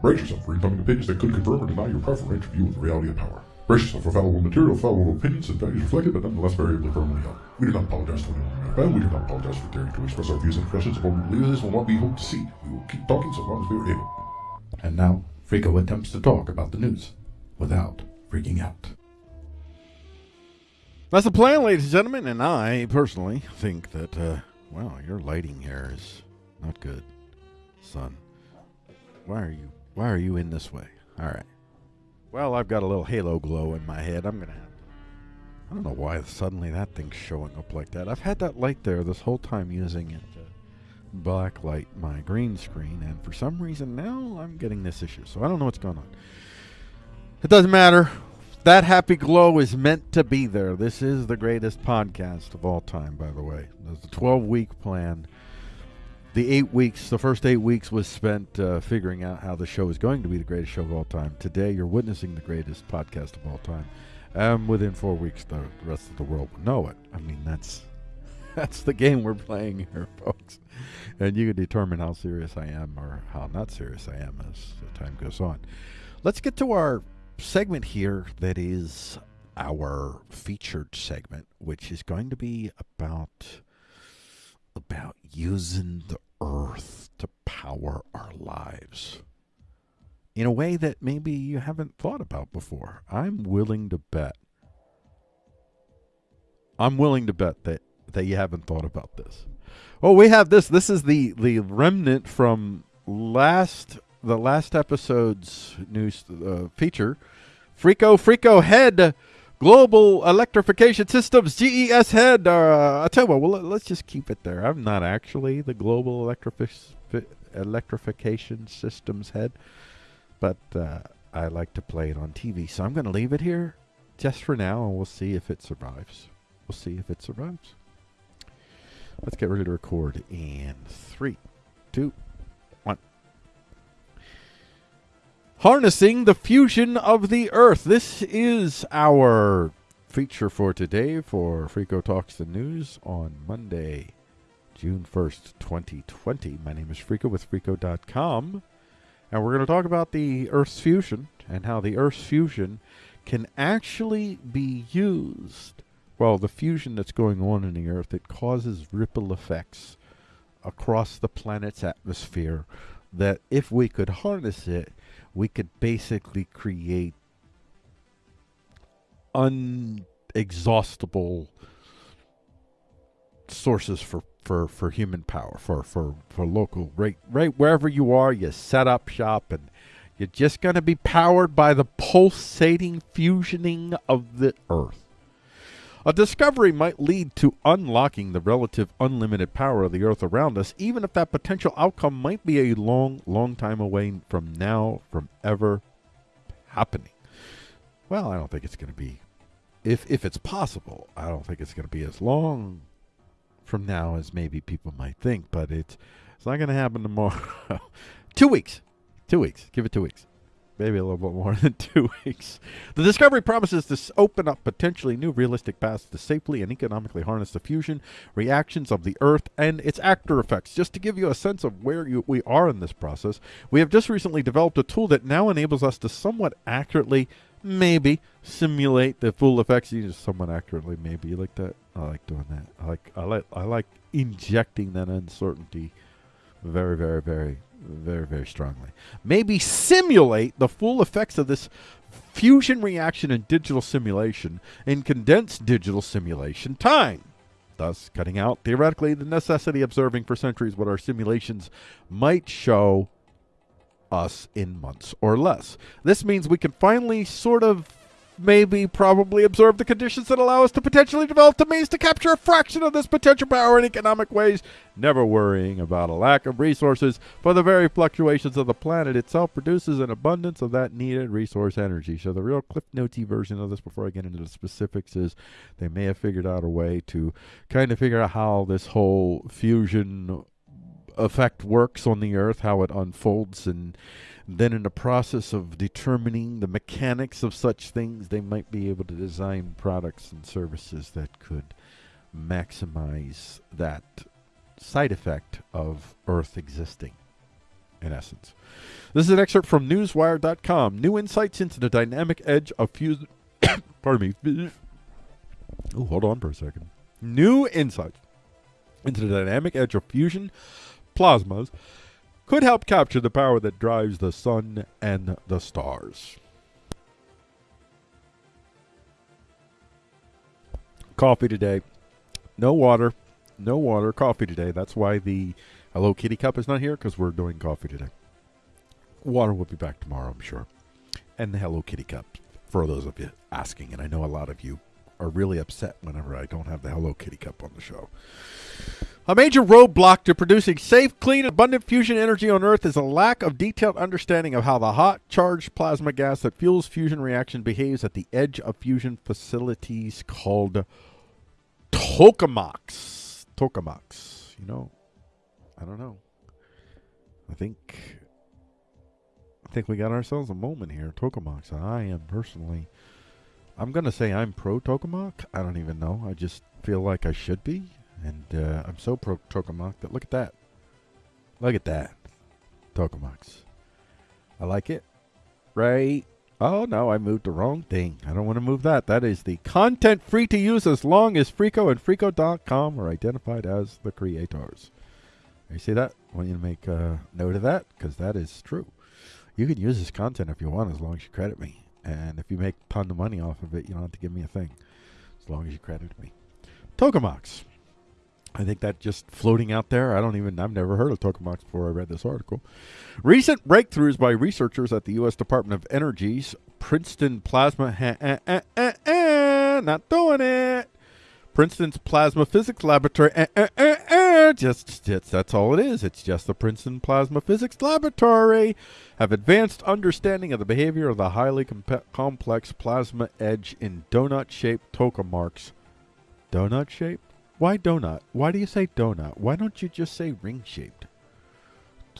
Brace yourself for incoming opinions that could confirm or deny your preferential view of the reality of power. Brace yourself for fallible material, fallible opinions, and values reflected, but nonetheless variably firmly held. We do not apologize for anyone we do not apologize for daring to express our views and impressions of what we believe is and what we hope to see. We will keep talking so long as we are able. And now, Freako attempts to talk about the news without freaking out. That's the plan, ladies and gentlemen, and I personally think that, uh, your lighting here is not good, son. Why are you, why are you in this way? All right. Well, I've got a little halo glow in my head. I'm have to. I don't know why suddenly that thing's showing up like that. I've had that light there this whole time using it to blacklight my green screen, and for some reason now I'm getting this issue. So I don't know what's going on. It doesn't matter. That happy glow is meant to be there. This is the greatest podcast of all time, by the way. There's a 12 week plan the eight weeks, the first eight weeks was spent uh, figuring out how the show is going to be the greatest show of all time. Today, you're witnessing the greatest podcast of all time. And within four weeks, the rest of the world will know it. I mean, that's that's the game we're playing here, folks. And you can determine how serious I am or how not serious I am as the time goes on. Let's get to our segment here that is our featured segment, which is going to be about about using the earth to power our lives in a way that maybe you haven't thought about before. I'm willing to bet. I'm willing to bet that that you haven't thought about this. Oh, we have this. This is the the remnant from last the last episode's news uh, feature. Freako Freako Head Global Electrification Systems GES Head. Uh, I tell you what, well, let's just keep it there. I'm not actually the Global Electrifi- Electrification Systems Head, but uh, I like to play it on TV. So I'm going to leave it here just for now, and we'll see if it survives. We'll see if it survives. Let's get ready to record in three, two, Harnessing the fusion of the earth. This is our feature for today for Freako Talks the News on Monday, June 1st, 2020. My name is Freako with Freako.com, and we're going to talk about the Earth's fusion and how the Earth's fusion can actually be used. Well, the fusion that's going on in the Earth, it causes ripple effects across the planet's atmosphere that if we could harness it, we could basically create unexhaustible sources for, for, for human power, for, for, for local, right, right wherever you are, you set up shop and you're just going to be powered by the pulsating fusioning of the earth. A discovery might lead to unlocking the relative unlimited power of the earth around us, even if that potential outcome might be a long, long time away from now, from ever happening. Well, I don't think it's going to be, if, if it's possible, I don't think it's going to be as long from now as maybe people might think, but it's, it's not going to happen tomorrow. two weeks. Two weeks. Give it two weeks maybe a little bit more than two weeks. The discovery promises to open up potentially new realistic paths to safely and economically harness the fusion reactions of the Earth and its after effects. Just to give you a sense of where you, we are in this process, we have just recently developed a tool that now enables us to somewhat accurately, maybe, simulate the full effects. You just somewhat accurately, maybe. You like that? I like doing that. I like I like I like injecting that uncertainty very, very, very, very, very strongly. Maybe simulate the full effects of this fusion reaction in digital simulation in condensed digital simulation time. Thus, cutting out theoretically the necessity of observing for centuries what our simulations might show us in months or less. This means we can finally sort of maybe probably observe the conditions that allow us to potentially develop the means to capture a fraction of this potential power in economic ways, never worrying about a lack of resources, for the very fluctuations of the planet itself produces an abundance of that needed resource energy. So the real Cliff Notesy version of this, before I get into the specifics, is they may have figured out a way to kind of figure out how this whole fusion effect works on the earth, how it unfolds, and then in the process of determining the mechanics of such things, they might be able to design products and services that could maximize that side effect of Earth existing, in essence. This is an excerpt from Newswire.com. New insights into the dynamic edge of fusion. pardon me. Oh, hold on for a second. New insights into the dynamic edge of fusion plasmas could help capture the power that drives the sun and the stars. Coffee today. No water. No water. Coffee today. That's why the Hello Kitty cup is not here because we're doing coffee today. Water will be back tomorrow, I'm sure. And the Hello Kitty cup, for those of you asking, and I know a lot of you are really upset whenever I don't have the Hello Kitty cup on the show. A major roadblock to producing safe, clean, abundant fusion energy on Earth is a lack of detailed understanding of how the hot, charged plasma gas that fuels fusion reaction behaves at the edge of fusion facilities called tokamaks. Tokamaks. You know, I don't know. I think I think we got ourselves a moment here. Tokamaks. I am personally I'm gonna say I'm pro Tokamak. I don't even know. I just feel like I should be. And uh, I'm so pro Tokamak that look at that. Look at that. Tokamox. I like it. Right. Oh no, I moved the wrong thing. I don't want to move that. That is the content free to use as long as Freako and Freako.com are identified as the creators. You see that? I want you to make a note of that because that is true. You can use this content if you want as long as you credit me. And if you make a ton of money off of it, you don't have to give me a thing as long as you credit me. Tokamox. I think that just floating out there. I don't even. I've never heard of Tokamox before I read this article. Recent breakthroughs by researchers at the U.S. Department of Energy's Princeton Plasma. Ha, eh, eh, eh, not doing it. Princeton's Plasma Physics Laboratory. Just, that's all it is. It's just the Princeton Plasma Physics Laboratory have advanced understanding of the behavior of the highly complex plasma edge in donut-shaped tokamarks. Donut-shaped? Why donut? Why do you say donut? Why don't you just say ring-shaped?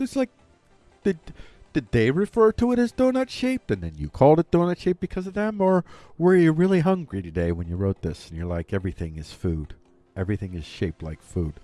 It's like, did did they refer to it as donut shaped and then you called it donut shaped because of them? Or were you really hungry today when you wrote this and you're like, everything is food? Everything is shaped like food.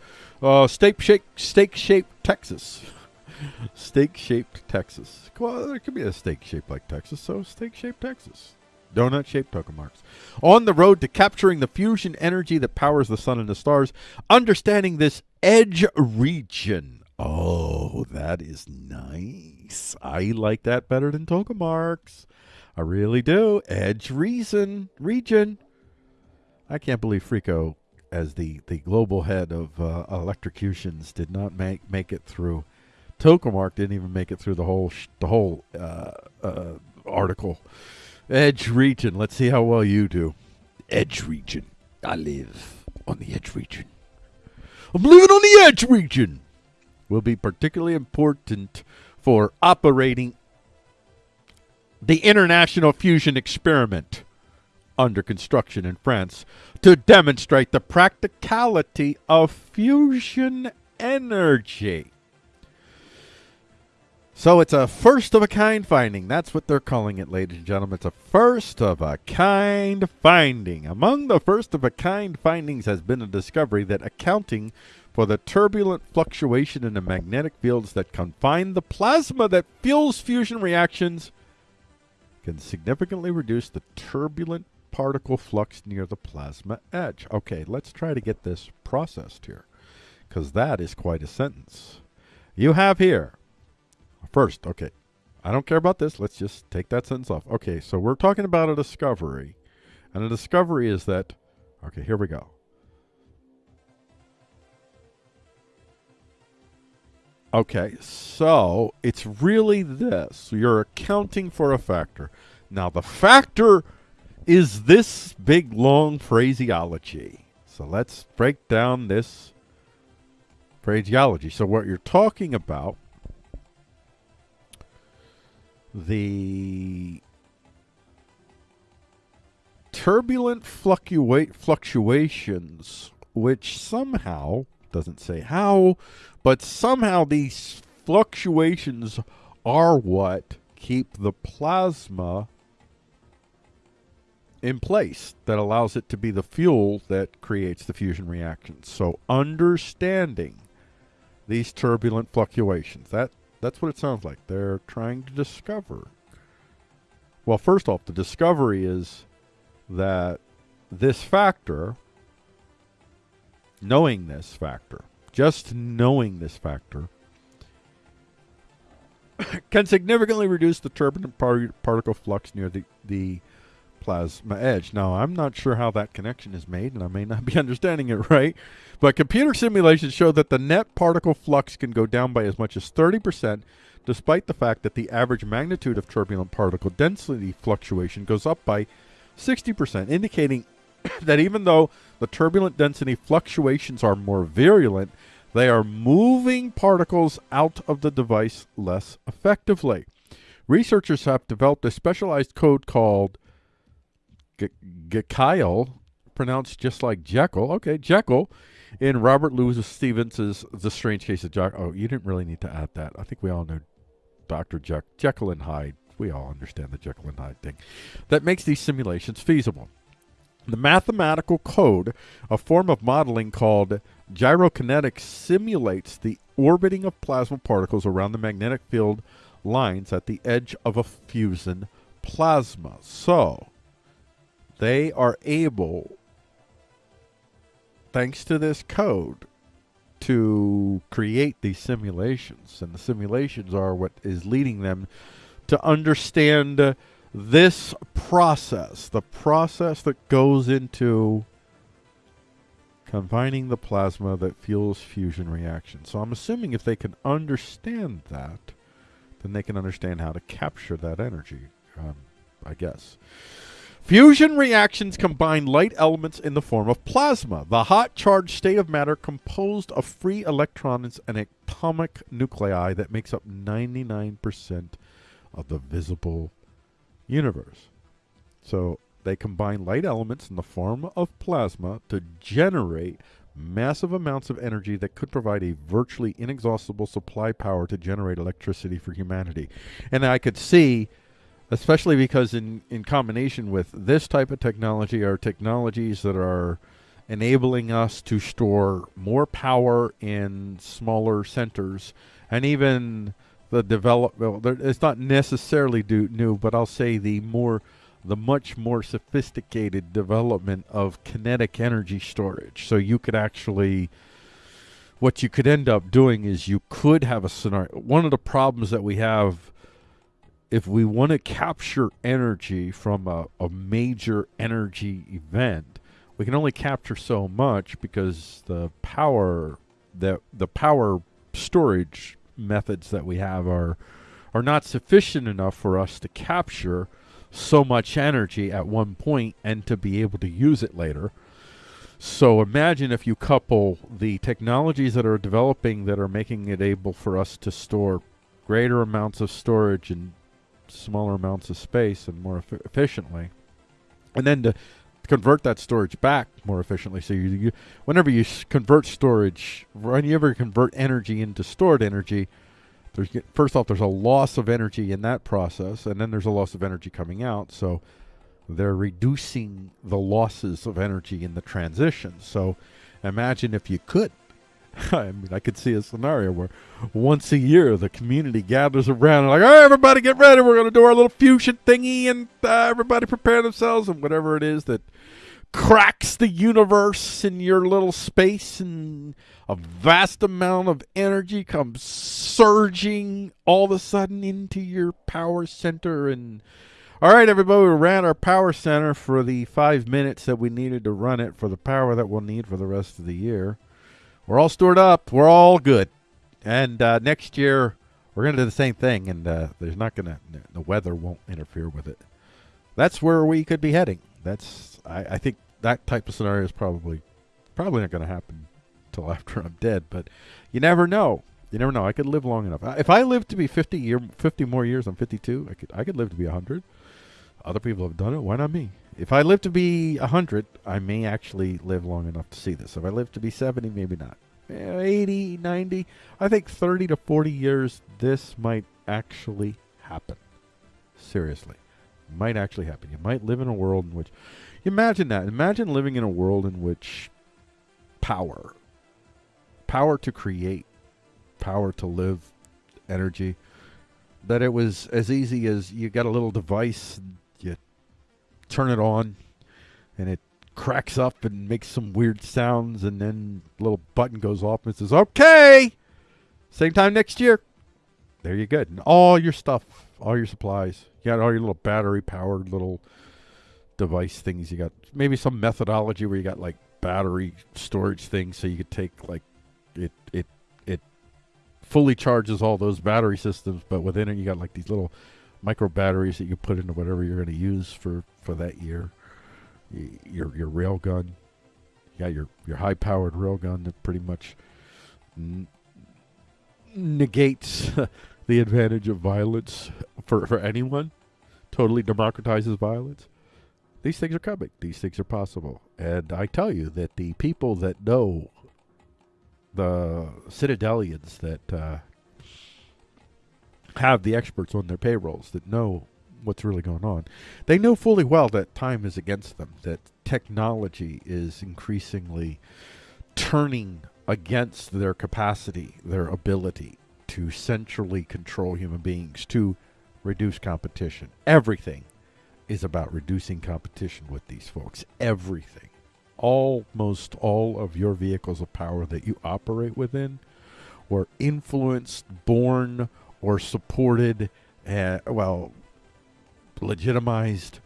Uh, steak shaped, steak shaped Texas. steak shaped Texas. Well, there could be a steak shaped like Texas, so steak shaped Texas. Donut shaped tokamarks. On the road to capturing the fusion energy that powers the sun and the stars, understanding this edge region. Oh, that is nice. I like that better than tokamarks. I really do. Edge reason region. I can't believe Freako, as the, the global head of uh, electrocutions, did not make make it through. Tokamark didn't even make it through the whole the whole uh, uh, article. Edge region. Let's see how well you do. Edge region. I live on the edge region. I'm living on the edge region. Will be particularly important for operating the International Fusion Experiment under construction in France to demonstrate the practicality of fusion energy. So it's a first of a kind finding. That's what they're calling it, ladies and gentlemen. It's a first of a kind finding. Among the first of a kind findings has been a discovery that accounting for the turbulent fluctuation in the magnetic fields that confine the plasma that fuels fusion reactions can significantly reduce the turbulent particle flux near the plasma edge. Okay, let's try to get this processed here because that is quite a sentence. You have here First, okay. I don't care about this. Let's just take that sentence off. Okay, so we're talking about a discovery. And a discovery is that, okay, here we go. Okay, so it's really this. You're accounting for a factor. Now, the factor is this big, long phraseology. So let's break down this phraseology. So, what you're talking about the turbulent fluctuate fluctuations which somehow doesn't say how but somehow these fluctuations are what keep the plasma in place that allows it to be the fuel that creates the fusion reactions so understanding these turbulent fluctuations that that's what it sounds like. They're trying to discover. Well, first off, the discovery is that this factor, knowing this factor, just knowing this factor, can significantly reduce the turbulent par- particle flux near the, the plasma edge. Now, I'm not sure how that connection is made, and I may not be understanding it right, but computer simulations show that the net particle flux can go down by as much as 30%, despite the fact that the average magnitude of turbulent particle density fluctuation goes up by 60%, indicating that even though the turbulent density fluctuations are more virulent, they are moving particles out of the device less effectively. Researchers have developed a specialized code called Gkeyll, pronounced just like Jekyll. Okay, Jekyll, in Robert Louis Stevenson's The Strange Case of Jack. Oh, you didn't really need to add that. I think we all know Dr. Jeck- Jekyll and Hyde. We all understand the Jekyll and Hyde thing. That makes these simulations feasible. The mathematical code, a form of modeling called gyrokinetics, simulates the orbiting of plasma particles around the magnetic field lines at the edge of a fusion plasma. So, they are able, thanks to this code, to create these simulations. And the simulations are what is leading them to understand this process, the process that goes into combining the plasma that fuels fusion reactions. So I'm assuming if they can understand that, then they can understand how to capture that energy, um, I guess. Fusion reactions combine light elements in the form of plasma, the hot charged state of matter composed of free electrons and atomic nuclei that makes up 99% of the visible universe. So they combine light elements in the form of plasma to generate massive amounts of energy that could provide a virtually inexhaustible supply power to generate electricity for humanity. And I could see especially because in, in combination with this type of technology are technologies that are enabling us to store more power in smaller centers and even the develop well, it's not necessarily do, new but i'll say the more the much more sophisticated development of kinetic energy storage. So you could actually what you could end up doing is you could have a scenario one of the problems that we have if we want to capture energy from a, a major energy event, we can only capture so much because the power that the power storage methods that we have are are not sufficient enough for us to capture so much energy at one point and to be able to use it later. So imagine if you couple the technologies that are developing that are making it able for us to store greater amounts of storage and smaller amounts of space and more eff- efficiently. And then to convert that storage back more efficiently. So you, you whenever you convert storage, whenever you ever convert energy into stored energy, there's first off there's a loss of energy in that process, and then there's a loss of energy coming out. So they're reducing the losses of energy in the transition. So imagine if you could I mean, I could see a scenario where once a year the community gathers around and like, all right, everybody get ready. We're going to do our little fusion thingy and uh, everybody prepare themselves and whatever it is that cracks the universe in your little space and a vast amount of energy comes surging all of a sudden into your power center and all right everybody we ran our power center for the five minutes that we needed to run it for the power that we'll need for the rest of the year we're all stored up. We're all good. And uh, next year, we're going to do the same thing, and uh, there's not going to, the weather won't interfere with it. That's where we could be heading. That's, I, I think that type of scenario is probably, probably not going to happen till after I'm dead, but you never know. You never know. I could live long enough. If I live to be 50 year, 50 more years, I'm 52. I could, I could live to be 100. Other people have done it. Why not me? If I live to be 100, I may actually live long enough to see this. If I live to be 70, maybe not. Eh, 80, 90, I think 30 to 40 years, this might actually happen. Seriously. Might actually happen. You might live in a world in which. Imagine that. Imagine living in a world in which power, power to create, power to live, energy, that it was as easy as you got a little device, turn it on, and it cracks up and makes some weird sounds, and then little button goes off and says, "Okay, same time next year." There you go. And all your stuff, all your supplies. You got all your little battery powered little device things. You got maybe some methodology where you got like battery storage things, so you could take like it it it fully charges all those battery systems, but within it you got like these little micro batteries that you put into whatever you're going to use for for that year. Your your rail gun, yeah, your your high powered rail gun that pretty much n- negates the advantage of violence for for anyone. Totally democratizes violence. These things are coming. These things are possible. And I tell you that the people that know the Citadelians that uh, have the experts on their payrolls that know what's really going on. They know fully well that time is against them, that technology is increasingly turning against their capacity, their ability to centrally control human beings, to reduce competition. Everything is about reducing competition with these folks. Everything. Almost all of your vehicles of power that you operate within were influenced, born, or supported, uh, well, legitimized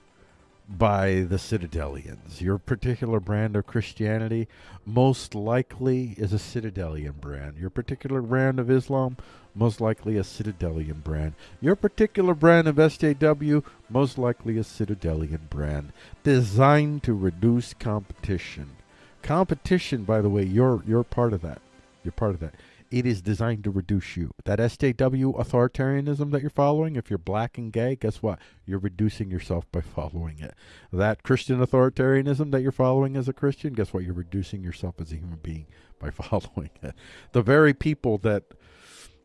by the Citadelians. Your particular brand of Christianity most likely is a Citadelian brand. Your particular brand of Islam most likely a Citadelian brand. Your particular brand of SJW most likely a Citadelian brand designed to reduce competition. Competition, by the way, you're you're part of that. You're part of that. It is designed to reduce you. That SJW authoritarianism that you're following, if you're black and gay, guess what? You're reducing yourself by following it. That Christian authoritarianism that you're following as a Christian, guess what? You're reducing yourself as a human being by following it. The very people that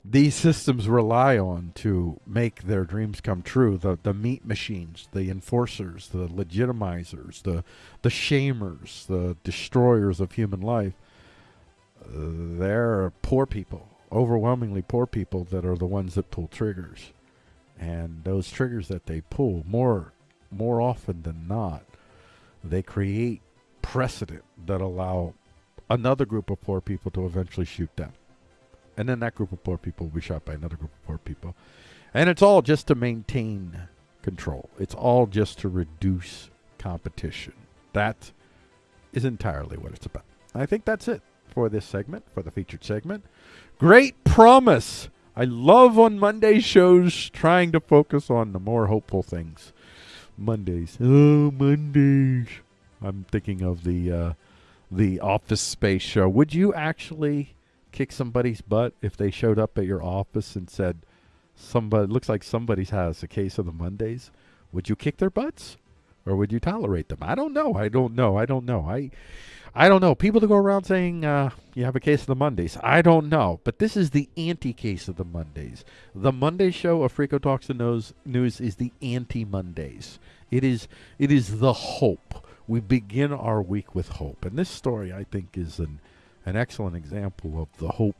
these systems rely on to make their dreams come true. The the meat machines, the enforcers, the legitimizers, the the shamers, the destroyers of human life. They're poor people, overwhelmingly poor people that are the ones that pull triggers, and those triggers that they pull more more often than not, they create precedent that allow another group of poor people to eventually shoot them and then that group of poor people will be shot by another group of poor people. And it's all just to maintain control. It's all just to reduce competition. That is entirely what it's about. I think that's it for this segment, for the featured segment. Great promise. I love on Monday shows trying to focus on the more hopeful things. Mondays. Oh, Mondays. I'm thinking of the uh, the Office Space show. Would you actually kick somebody's butt if they showed up at your office and said, "Somebody looks like somebody has a case of the Mondays"? Would you kick their butts, or would you tolerate them? I don't know. I don't know. I don't know. I, I don't know. People to go around saying uh, you have a case of the Mondays. I don't know. But this is the anti-case of the Mondays. The Monday show of Freako Talks and News, News is the anti-Mondays. It is. It is the hope. We begin our week with hope, and this story I think is an an excellent example of the hope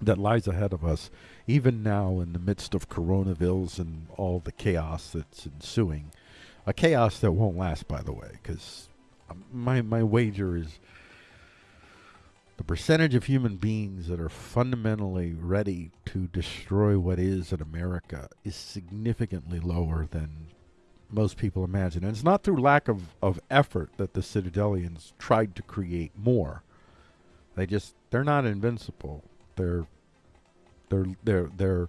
that lies ahead of us, even now in the midst of coronavirus and all the chaos that's ensuing. A chaos that won't last, by the way, because um, my my wager is the percentage of human beings that are fundamentally ready to destroy what is in America is significantly lower than most people imagine. And it's not through lack of, of effort that the Citadelians tried to create more. They just they're not invincible. They're they're they're they're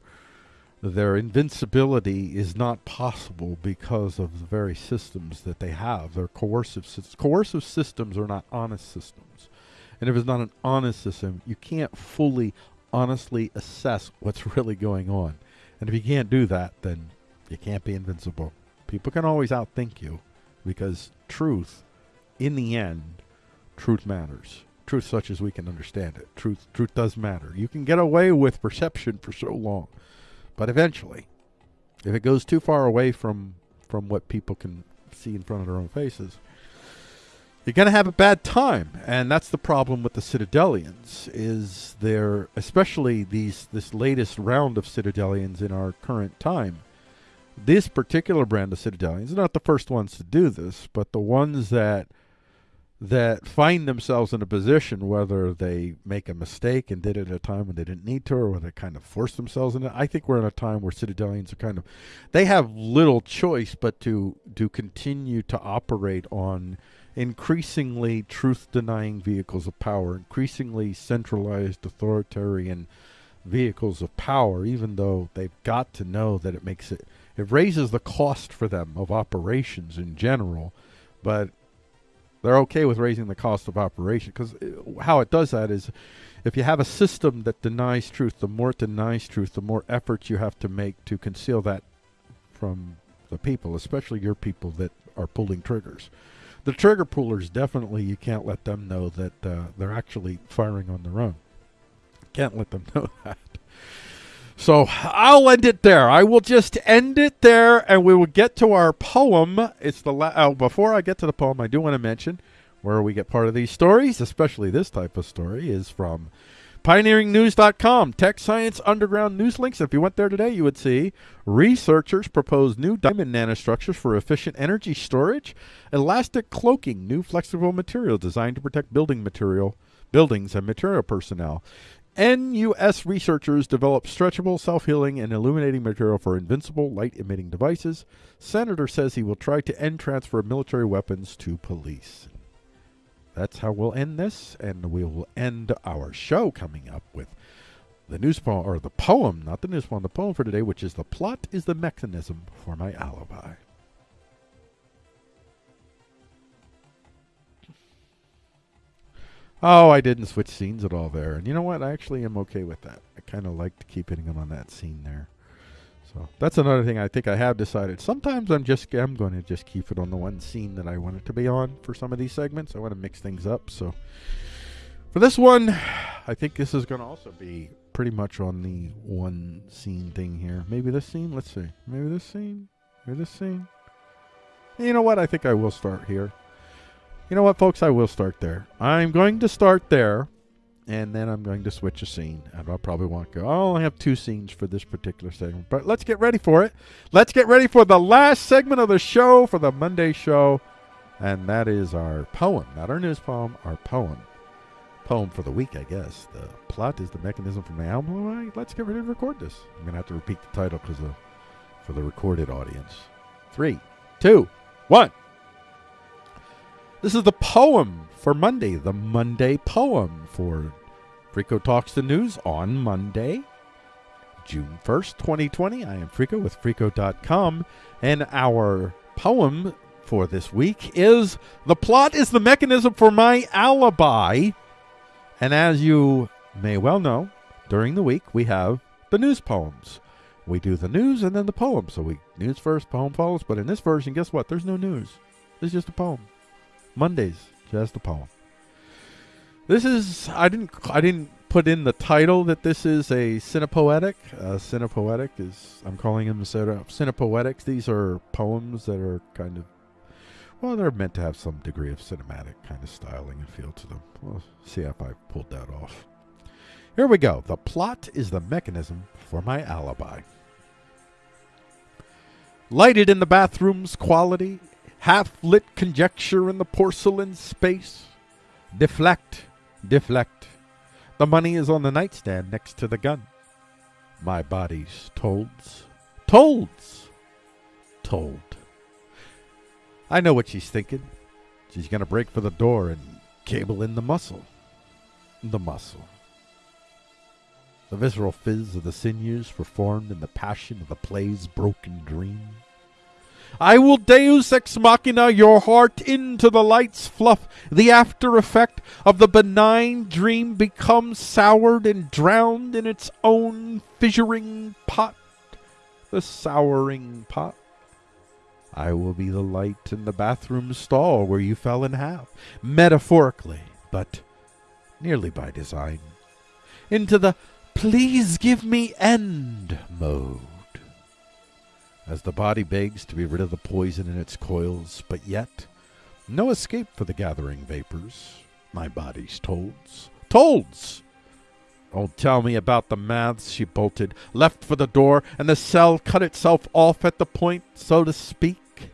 their invincibility is not possible because of the very systems that they have. They're coercive systems. Coercive systems are not honest systems. And if it's not an honest system, you can't fully, honestly assess what's really going on. And if you can't do that, then you can't be invincible. People can always outthink you because truth, in the end, truth matters truth such as we can understand it. Truth truth does matter. You can get away with perception for so long, but eventually, if it goes too far away from from what people can see in front of their own faces, you're going to have a bad time. And that's the problem with the Citadelians is they're especially these this latest round of Citadelians in our current time. This particular brand of Citadelians, not the first ones to do this, but the ones that that find themselves in a position whether they make a mistake and did it at a time when they didn't need to or whether they kind of force themselves in it. I think we're in a time where Citadelians are kind of they have little choice but to to continue to operate on increasingly truth denying vehicles of power, increasingly centralized authoritarian vehicles of power, even though they've got to know that it makes it it raises the cost for them of operations in general, but they're okay with raising the cost of operation because uh, how it does that is if you have a system that denies truth, the more it denies truth, the more efforts you have to make to conceal that from the people, especially your people that are pulling triggers. The trigger pullers definitely you can't let them know that uh, they're actually firing on their own. Can't let them know that. So I'll end it there. I will just end it there, and we will get to our poem. It's the la- oh, before I get to the poem, I do want to mention where we get part of these stories, especially this type of story, is from pioneeringnews.com. Tech Science Underground News links. If you went there today, you would see researchers propose new diamond nanostructures for efficient energy storage, elastic cloaking, new flexible material designed to protect building material buildings and material personnel. NUS researchers develop stretchable, self healing, and illuminating material for invincible light emitting devices. Senator says he will try to end transfer of military weapons to police. That's how we'll end this, and we will end our show coming up with the news poem, or the poem, not the news poem, the poem for today, which is The Plot is the Mechanism for My Alibi. Oh, I didn't switch scenes at all there. And you know what? I actually am okay with that. I kind of like to keep hitting them on that scene there. So that's another thing I think I have decided. Sometimes I'm just I'm going to just keep it on the one scene that I want it to be on for some of these segments. I want to mix things up. So for this one, I think this is going to also be pretty much on the one scene thing here. Maybe this scene. Let's see. Maybe this scene. Maybe this scene. You know what? I think I will start here. You know what, folks? I will start there. I'm going to start there, and then I'm going to switch a scene. And I'll probably want to go. I'll only have two scenes for this particular segment, but let's get ready for it. Let's get ready for the last segment of the show, for the Monday show, and that is our poem, not our news poem, our poem. Poem for the week, I guess. The plot is the mechanism for my album. Let's get ready to record this. I'm going to have to repeat the title because for the recorded audience. Three, two, one. This is the poem for Monday, the Monday poem for Freako Talks the News on Monday, June 1st, 2020. I am Freako with Freako.com, and our poem for this week is The Plot is the Mechanism for My Alibi. And as you may well know, during the week we have the news poems. We do the news and then the poem. So we news first, poem follows. But in this version, guess what? There's no news. It's just a poem. Mondays, just a poem. This is I didn't I didn't put in the title that this is a cinepoetic. Uh, cinepoetic is I'm calling them cinepoetics. These are poems that are kind of well, they're meant to have some degree of cinematic kind of styling and feel to them. We'll see if I pulled that off. Here we go. The plot is the mechanism for my alibi. Lighted in the bathroom's quality, half lit conjecture in the porcelain space. Deflect, deflect. The money is on the nightstand next to the gun. My body's tolds, tolds, told. I know what she's thinking. She's going to break for the door and cable in the muscle. The muscle. The visceral fizz of the sinews performed in the passion of the play's broken dream. I will deus ex machina your heart into the light's fluff. The after effect of the benign dream becomes soured and drowned in its own fissuring pot. The souring pot. I will be the light in the bathroom stall where you fell in half, metaphorically, but nearly by design, into the please give me end mode as the body begs to be rid of the poison in its coils, but yet no escape for the gathering vapors. My body's tolds. Tolds! Don't tell me about the maths, she bolted, left for the door, and the cell cut itself off at the point, so to speak.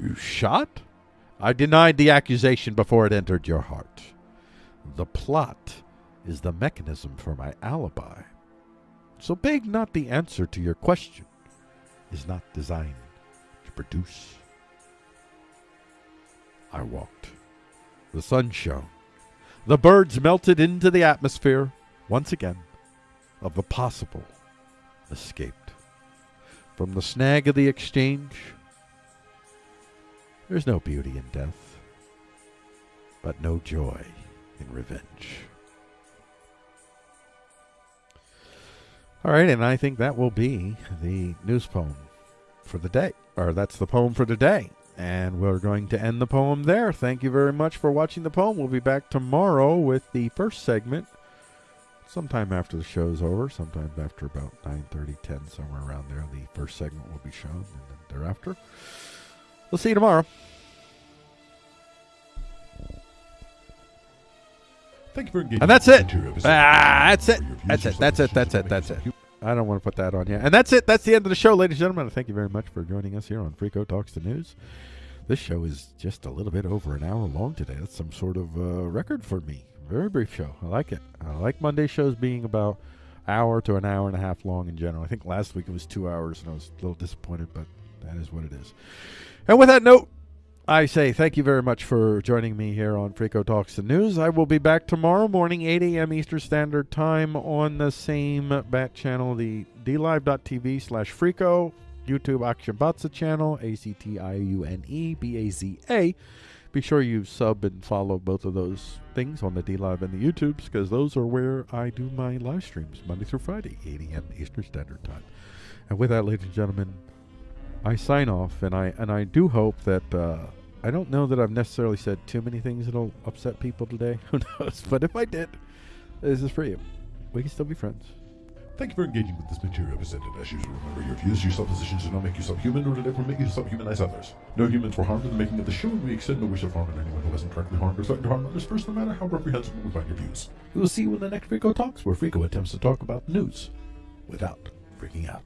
You shot? I denied the accusation before it entered your heart. The plot is the mechanism for my alibi. So beg not the answer to your question is not designed to produce. I walked. The sun shone. The birds melted into the atmosphere once again of the possible escaped. From the snag of the exchange, there's no beauty in death, but no joy in revenge. All right, and I think that will be the news poem for the day, or that's the poem for today. And we're going to end the poem there. Thank you very much for watching the poem. We'll be back tomorrow with the first segment sometime after the show's over, sometime after about 9.30, 10, somewhere around there, the first segment will be shown, and then thereafter. We'll see you tomorrow. Thank you for engaging. And that's it. this material episode. Ah, that's it. That's it. That's it. That's it. That's it. I don't want to put that on here. And that's it. That's the end of the show, ladies and gentlemen. Thank you very much for joining us here on Freako Talks the News. This show is just a little bit over an hour long today. That's some sort of uh, record for me. Very brief show. I like it. I like Monday shows being about hour to an hour and a half long in general. I think last week it was two hours, and I was a little disappointed, but that is what it is. And with that note, I say thank you very much for joining me here on Freako Talks the News. I will be back tomorrow morning, 8 a.m. Eastern Standard Time on the same bat channel, the dlive.tv slash Freako, YouTube Akshabatsa channel, A-C-T-I-U-N-E B-A-Z-A. Be sure you sub and follow both of those things on the DLive and the YouTubes because those are where I do my live streams Monday through Friday, 8 a.m. Eastern Standard Time. And with that, ladies and gentlemen, I sign off, and I and I do hope that uh, I don't know that I've necessarily said too many things that'll upset people today. Who knows? But if I did, this is for you. We can still be friends. Thank you for engaging with this material presented. As usual, remember your views, your suppositions do not make you subhuman, nor do they permit you to subhumanize others. No humans were harmed in the making of the show, and we extend no wish of harm to anyone who hasn't directly harmed or threatened to harm others first, no matter how reprehensible we find your views. We will see you in the next Freako Talks, where Freako attempts to talk about news without freaking out.